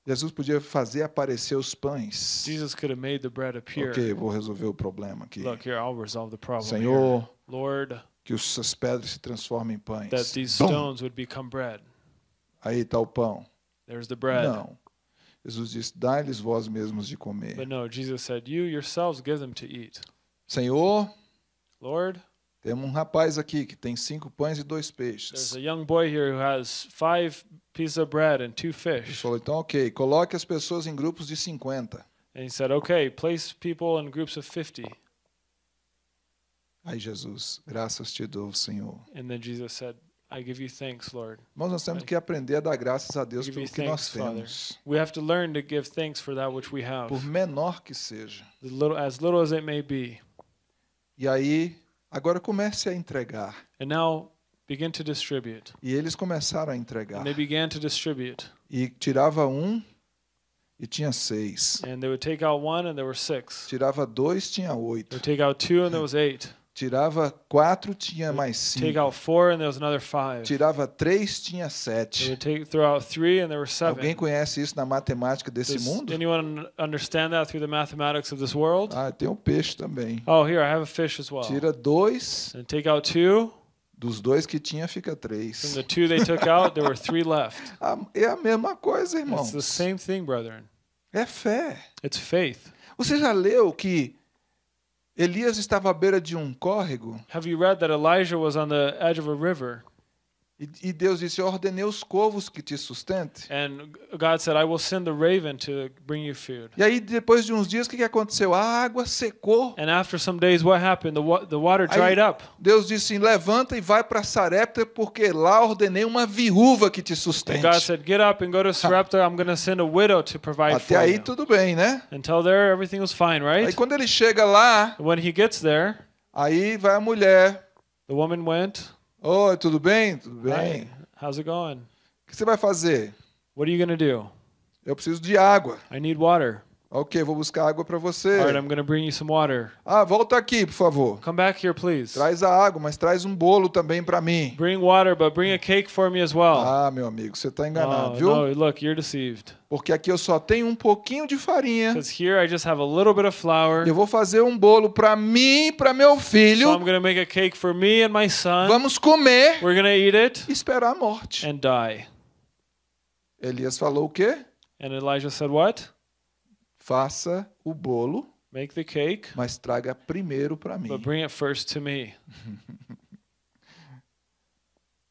Jesus podia fazer aparecer os pães. Jesus could have made the bread appear. Ok, vou resolver o problema aqui. Look, here, I'll resolve the problem. here. Senhor, Lord, que essas pedras se transformem em pães. that these stones would become bread. Aí está o pão. There's the bread. Não. Jesus disse: Dai-lhes vós mesmos de comer. But no, Jesus said, You yourselves give them to eat. Senhor, Lord, temos um rapaz aqui que tem cinco pães e dois there's peixes. a young boy here who has five pieces of bread and two Ele fish. falou: então, ok, coloque as pessoas em grupos de 50. And he said, Okay, place people in groups of 50. Aí Jesus, graças te dou, Senhor. And then Jesus said, I give you thanks, Lord. Irmãos, nós temos que aprender a dar graças a Deus Give pelo you que nós thanks, Father. temos, We have to learn to give thanks for that which we have, por menor que seja. the little, as little as it may be. E aí, agora comece a entregar. And now begin to distribute. E eles começaram a And entregar. they began to distribute. E tirava um e tinha seis. And they would take out one, and there were six. Tirava dois, tinha They oito. would take out two, and there was eight. Tirava quatro, tinha mais Take cinco. out four, and there was another five. Tirava três, tinha sete. take throw out three, and there were Alguém seven. conhece isso na matemática desse Does mundo? anyone understand that through the mathematics of this world? Ah, tem um peixe também. Oh, here I have a fish as well. Tira dois, And take out two. dos dois que tinha fica From três. the two they took out, there were three left. Ah, É a mesma coisa, It's irmãos. the same thing, brethren. É fé. It's faith. Você já leu que Elias estava à beira de um córrego. Have you read that Elijah was on the edge of a river e, e Deus disse: Eu ordenei os corvos que te sustentem. and God said, I will send the raven to bring you food? E aí, depois de uns dias, o que, que aconteceu? A água secou. And after some days, what happened? The, wa- the water dried up. Deus disse: Levanta e vai para Sarepta, porque lá ordenei uma viúva que te And sustente. God said, Get up and go to Sarepta. I'm going to send a widow to provide Até for aí you. tudo bem, né? Until there, everything was fine, Aí right? quando ele chega lá, When he gets there, aí vai a mulher. the woman went, Oi, tudo bem? Tudo Hi, bem. how's it going? O que você vai fazer? What are you going to do? Eu preciso de água. I need water. Ok, vou buscar água para você. All right, I'm to bring you some water. Ah, volta aqui, por favor. Come back here, please. Traz a água, mas traz um bolo também para mim. Bring water, but bring a cake for me as well. Ah, meu amigo, você está enganado, Oh, viu? no, look, you're deceived. Porque aqui eu só tenho um pouquinho de farinha. Because here I just have a little bit of flour. Eu vou fazer um bolo para mim e para meu So I'm filho. to make a cake for me and my son. Vamos comer We're to eat it e esperar a morte. and die. Elias falou o quê? And Elijah said, What? Faça o bolo, Make the cake, mas traga primeiro para mim. but bring it first to me.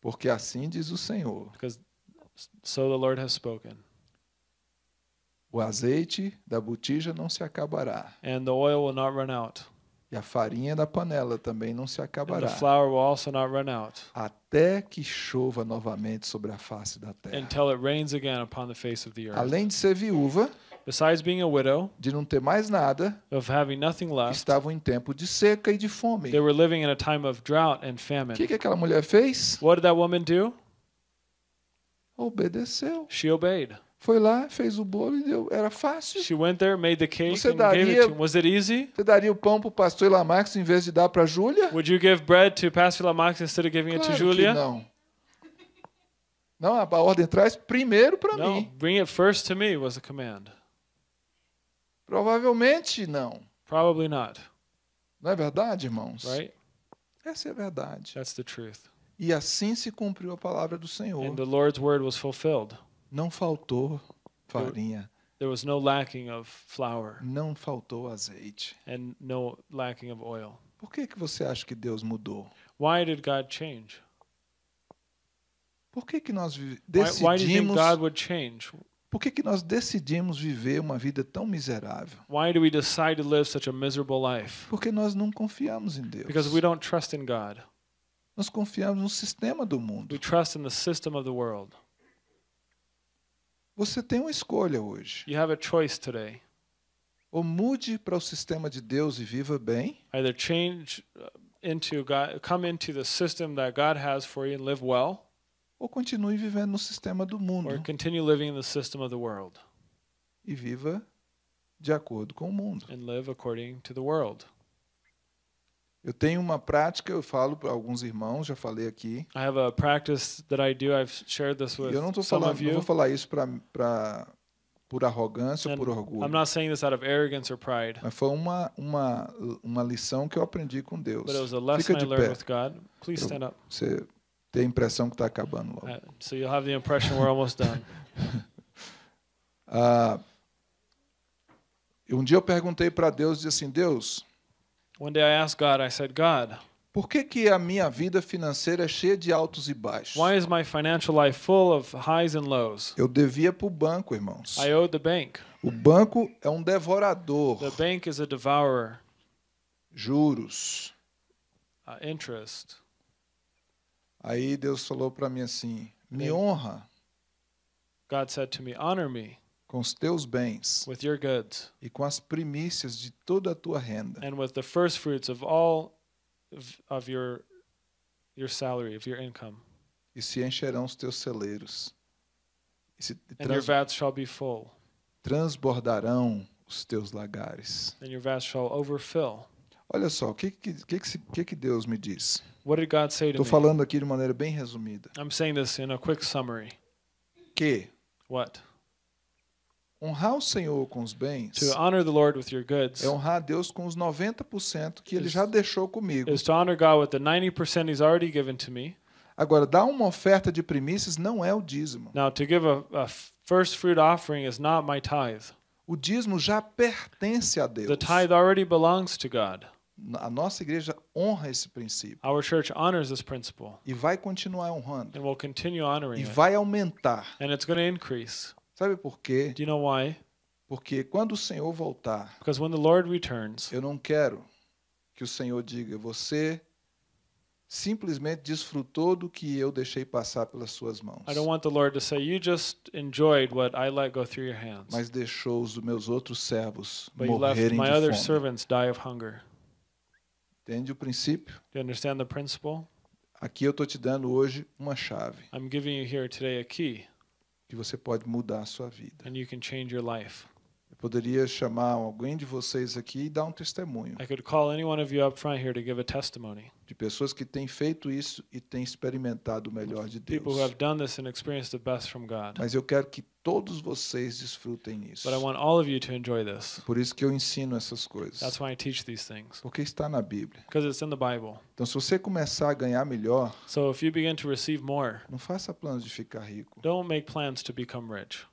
Porque assim diz o Senhor: Because so the Lord has spoken. o azeite da botija não se acabará, And the oil will not run out. e a farinha da panela também não se And acabará, the flour will also not run out até que chova novamente sobre a face da terra. until it rains again upon the face of the earth. Além de ser viúva, Besides being a widow, de não ter mais nada, of having nothing left, estavam em tempo de seca e de fome. they were living in a time of drought and O famine. que, que aquela mulher fez? What did that woman do? Obedeceu. She obeyed. Foi lá, fez o bolo e deu. Era fácil. She went there, made the cake, Você and gave it daria- to him. Was it easy? Você daria o pão para o pastor Lamarx em vez de dar para Júlia? Would you give bread to Pastor Lamax instead of giving it to Claro que Julia? não. Não, a ordem traz primeiro para No, mim. bring it first to me was the command. Provavelmente não. Probably not, Não é verdade, irmãos? right? Essa é a verdade. That's the truth. E assim se cumpriu a palavra do Senhor. And the Lord's word was fulfilled. Não faltou farinha, There was no lacking of flour não faltou azeite. and no lacking of oil. Por que, que você acha que Deus mudou? Why did God change? Por que, que nós vi- Why, why do you think decidimos? God would change? Por que, que nós decidimos viver uma vida tão miserável? Why do we decide to live such a miserable life? Porque nós não confiamos em Deus. Because we don't trust in God. Nós confiamos no sistema do mundo. We trust in the system of the world. Você tem uma escolha hoje. You have a choice today. Ou mude para o sistema de Deus e viva bem, Either change uh, into God, come into the system that God has for you and live well, ou continue vivendo no sistema do or mundo continue living in the system of the world e viva de acordo com o mundo. and live according to the world. Eu tenho uma prática, eu falo para alguns irmãos, já falei aqui. I have a practice that I do. I've shared this with eu não estou falando, não vou you. falar isso para por arrogância ou por orgulho. I'm not saying this out of arrogance or pride, Mas foi uma, uma, uma lição que eu aprendi com Deus. but it was a lesson Fica I de learned pé. with God. Please stand up. Você tem a impressão que está acabando logo. Uh, so you'll have the impression we're almost done. Ah, um dia eu perguntei para Deus, disse assim, Deus, One day I asked God, I said, God, por que, que a minha vida financeira é cheia de altos e baixos? why is my financial life full of highs and lows? Eu devia para o banco, irmãos. I owed the bank. O banco é um devorador, The bank is a devourer, juros. uh, interest. Aí Deus falou para mim assim, me honra God said to me, Honor me com os teus bens with your goods e com as primícias de toda a tua renda. and with the first fruits of all of, your your salary, of your income, E se encherão os teus celeiros. E se and your vats shall be full, transbordarão os teus lagares. and your vats shall overfill. Olha só, o que que, que, que, que Deus me diz? What did God say to Estou falando aqui de maneira bem resumida. I'm saying this in a quick summary. Que What? honrar o Senhor com os bens To honor the Lord with your goods é honrar a Deus com os 90% que Ele já deixou comigo. is to honor God with the 90% He's already given to me. Agora, dar uma oferta de primícias não é o dízimo. Now, to give a, a first fruit offering is not my tithe. O dízimo já pertence a Deus. The tithe already belongs to God. A nossa igreja honra esse princípio Our church honors this principle e vai continuar honrando and will continue honoring e vai aumentar. And it's going to increase. Sabe por quê? Do you know why? Porque quando o Senhor voltar, Because when the Lord returns, eu não quero que o Senhor diga, você simplesmente desfrutou do que eu deixei passar pelas suas mãos, I don't want the Lord to say, You just enjoyed what I let go through your hands, mas deixou os meus outros servos but you left morrerem my de other fome. servants die of hunger. Entende o princípio? Do you understand the principle? Aqui eu estou te dando hoje uma chave I'm giving you here today a key, que você pode mudar a sua vida. and you can change your life. Eu poderia chamar alguém de vocês aqui e dar um testemunho I could call any one of you up front here to give a testimony. de pessoas que têm feito isso e têm experimentado o melhor de People who Deus. have done this and experienced the best from God. Mas eu quero que todos vocês desfrutem isso. But I want all of you to enjoy this. Por isso que eu ensino essas coisas. That's why I teach these things. Porque está na Bíblia. Because it's in the Bible. Então, se você começar a ganhar melhor, So if you begin to receive more, não faça planos de ficar rico. don't make plans to become rich.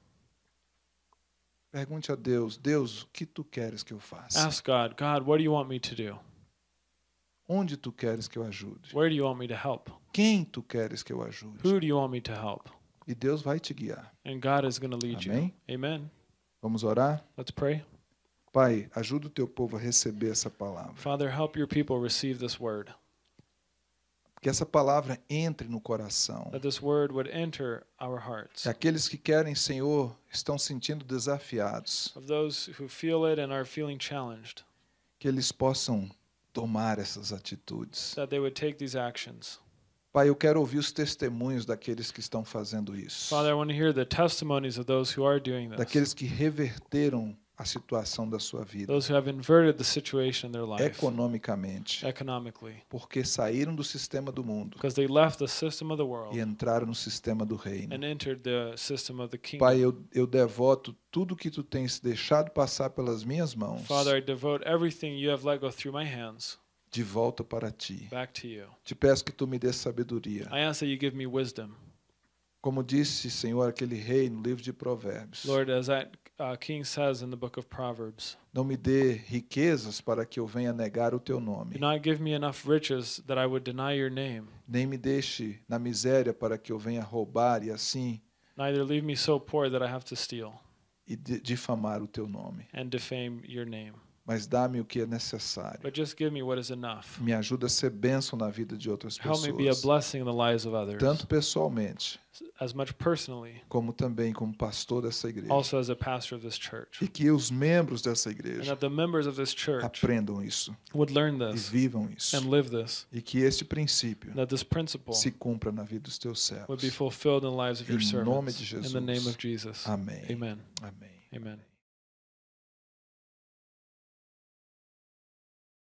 Pergunte a Deus: Deus, o que tu queres que eu faça? Ask God, God, what do you want me to do? Onde tu queres que eu ajude? Where do you want me to help? Quem tu queres que eu ajude? Who do you want me to help? E Deus vai te guiar. And God is going to lead Amém? you. Amen. Vamos orar? Let's pray. Pai, ajuda o teu povo a receber essa palavra. Father, help your people receive this word. Que essa palavra entre no coração. That this word would enter our hearts. Que aqueles que querem, Senhor, estão sentindo desafiados. Of those who feel it and are feeling challenged, Que eles possam tomar essas atitudes. that they would take these actions. Pai, eu quero ouvir os testemunhos daqueles que estão fazendo isso. Father, I want to hear the testimonies of those who are doing this. Daqueles que reverteram a situação da sua vida Those who have inverted the situation in their life economicamente, economically. porque saíram do sistema do mundo Because they left the system of the world e entraram no sistema do reino. and entered the system of the kingdom. Pai, eu, eu devoto tudo que tu tens deixado passar pelas minhas mãos Father, I devote everything you have let go through my hands de volta para ti. back to you. Te peço que tu me dê sabedoria. I ask that you give me wisdom. Como disse, Senhor, aquele rei no livro de Provérbios. Lord, as that uh, king says in the book of Proverbs, Não me dê riquezas para que eu venha negar o teu nome. do not give me enough riches that I would deny your name, Nem me deixe na miséria para que eu venha roubar e assim neither leave me so poor that I have to steal e di- difamar o teu nome. and defame your name. Mas dá-me o que é necessário. But just give me what is enough. Me ajuda a ser bênção na vida de outras Help me be a pessoas. blessing in the lives of others, Tanto pessoalmente, as much personally, como também como pastor dessa igreja. also as a pastor of this church. E que os membros dessa igreja that the members of this church aprendam isso would learn e this vivam isso. and live this, E que este princípio that this principle se cumpra na vida dos teus would be servos. fulfilled in the lives of your Em nome de In the name Jesus. of Jesus. Amém. Amen. Amém. Amen.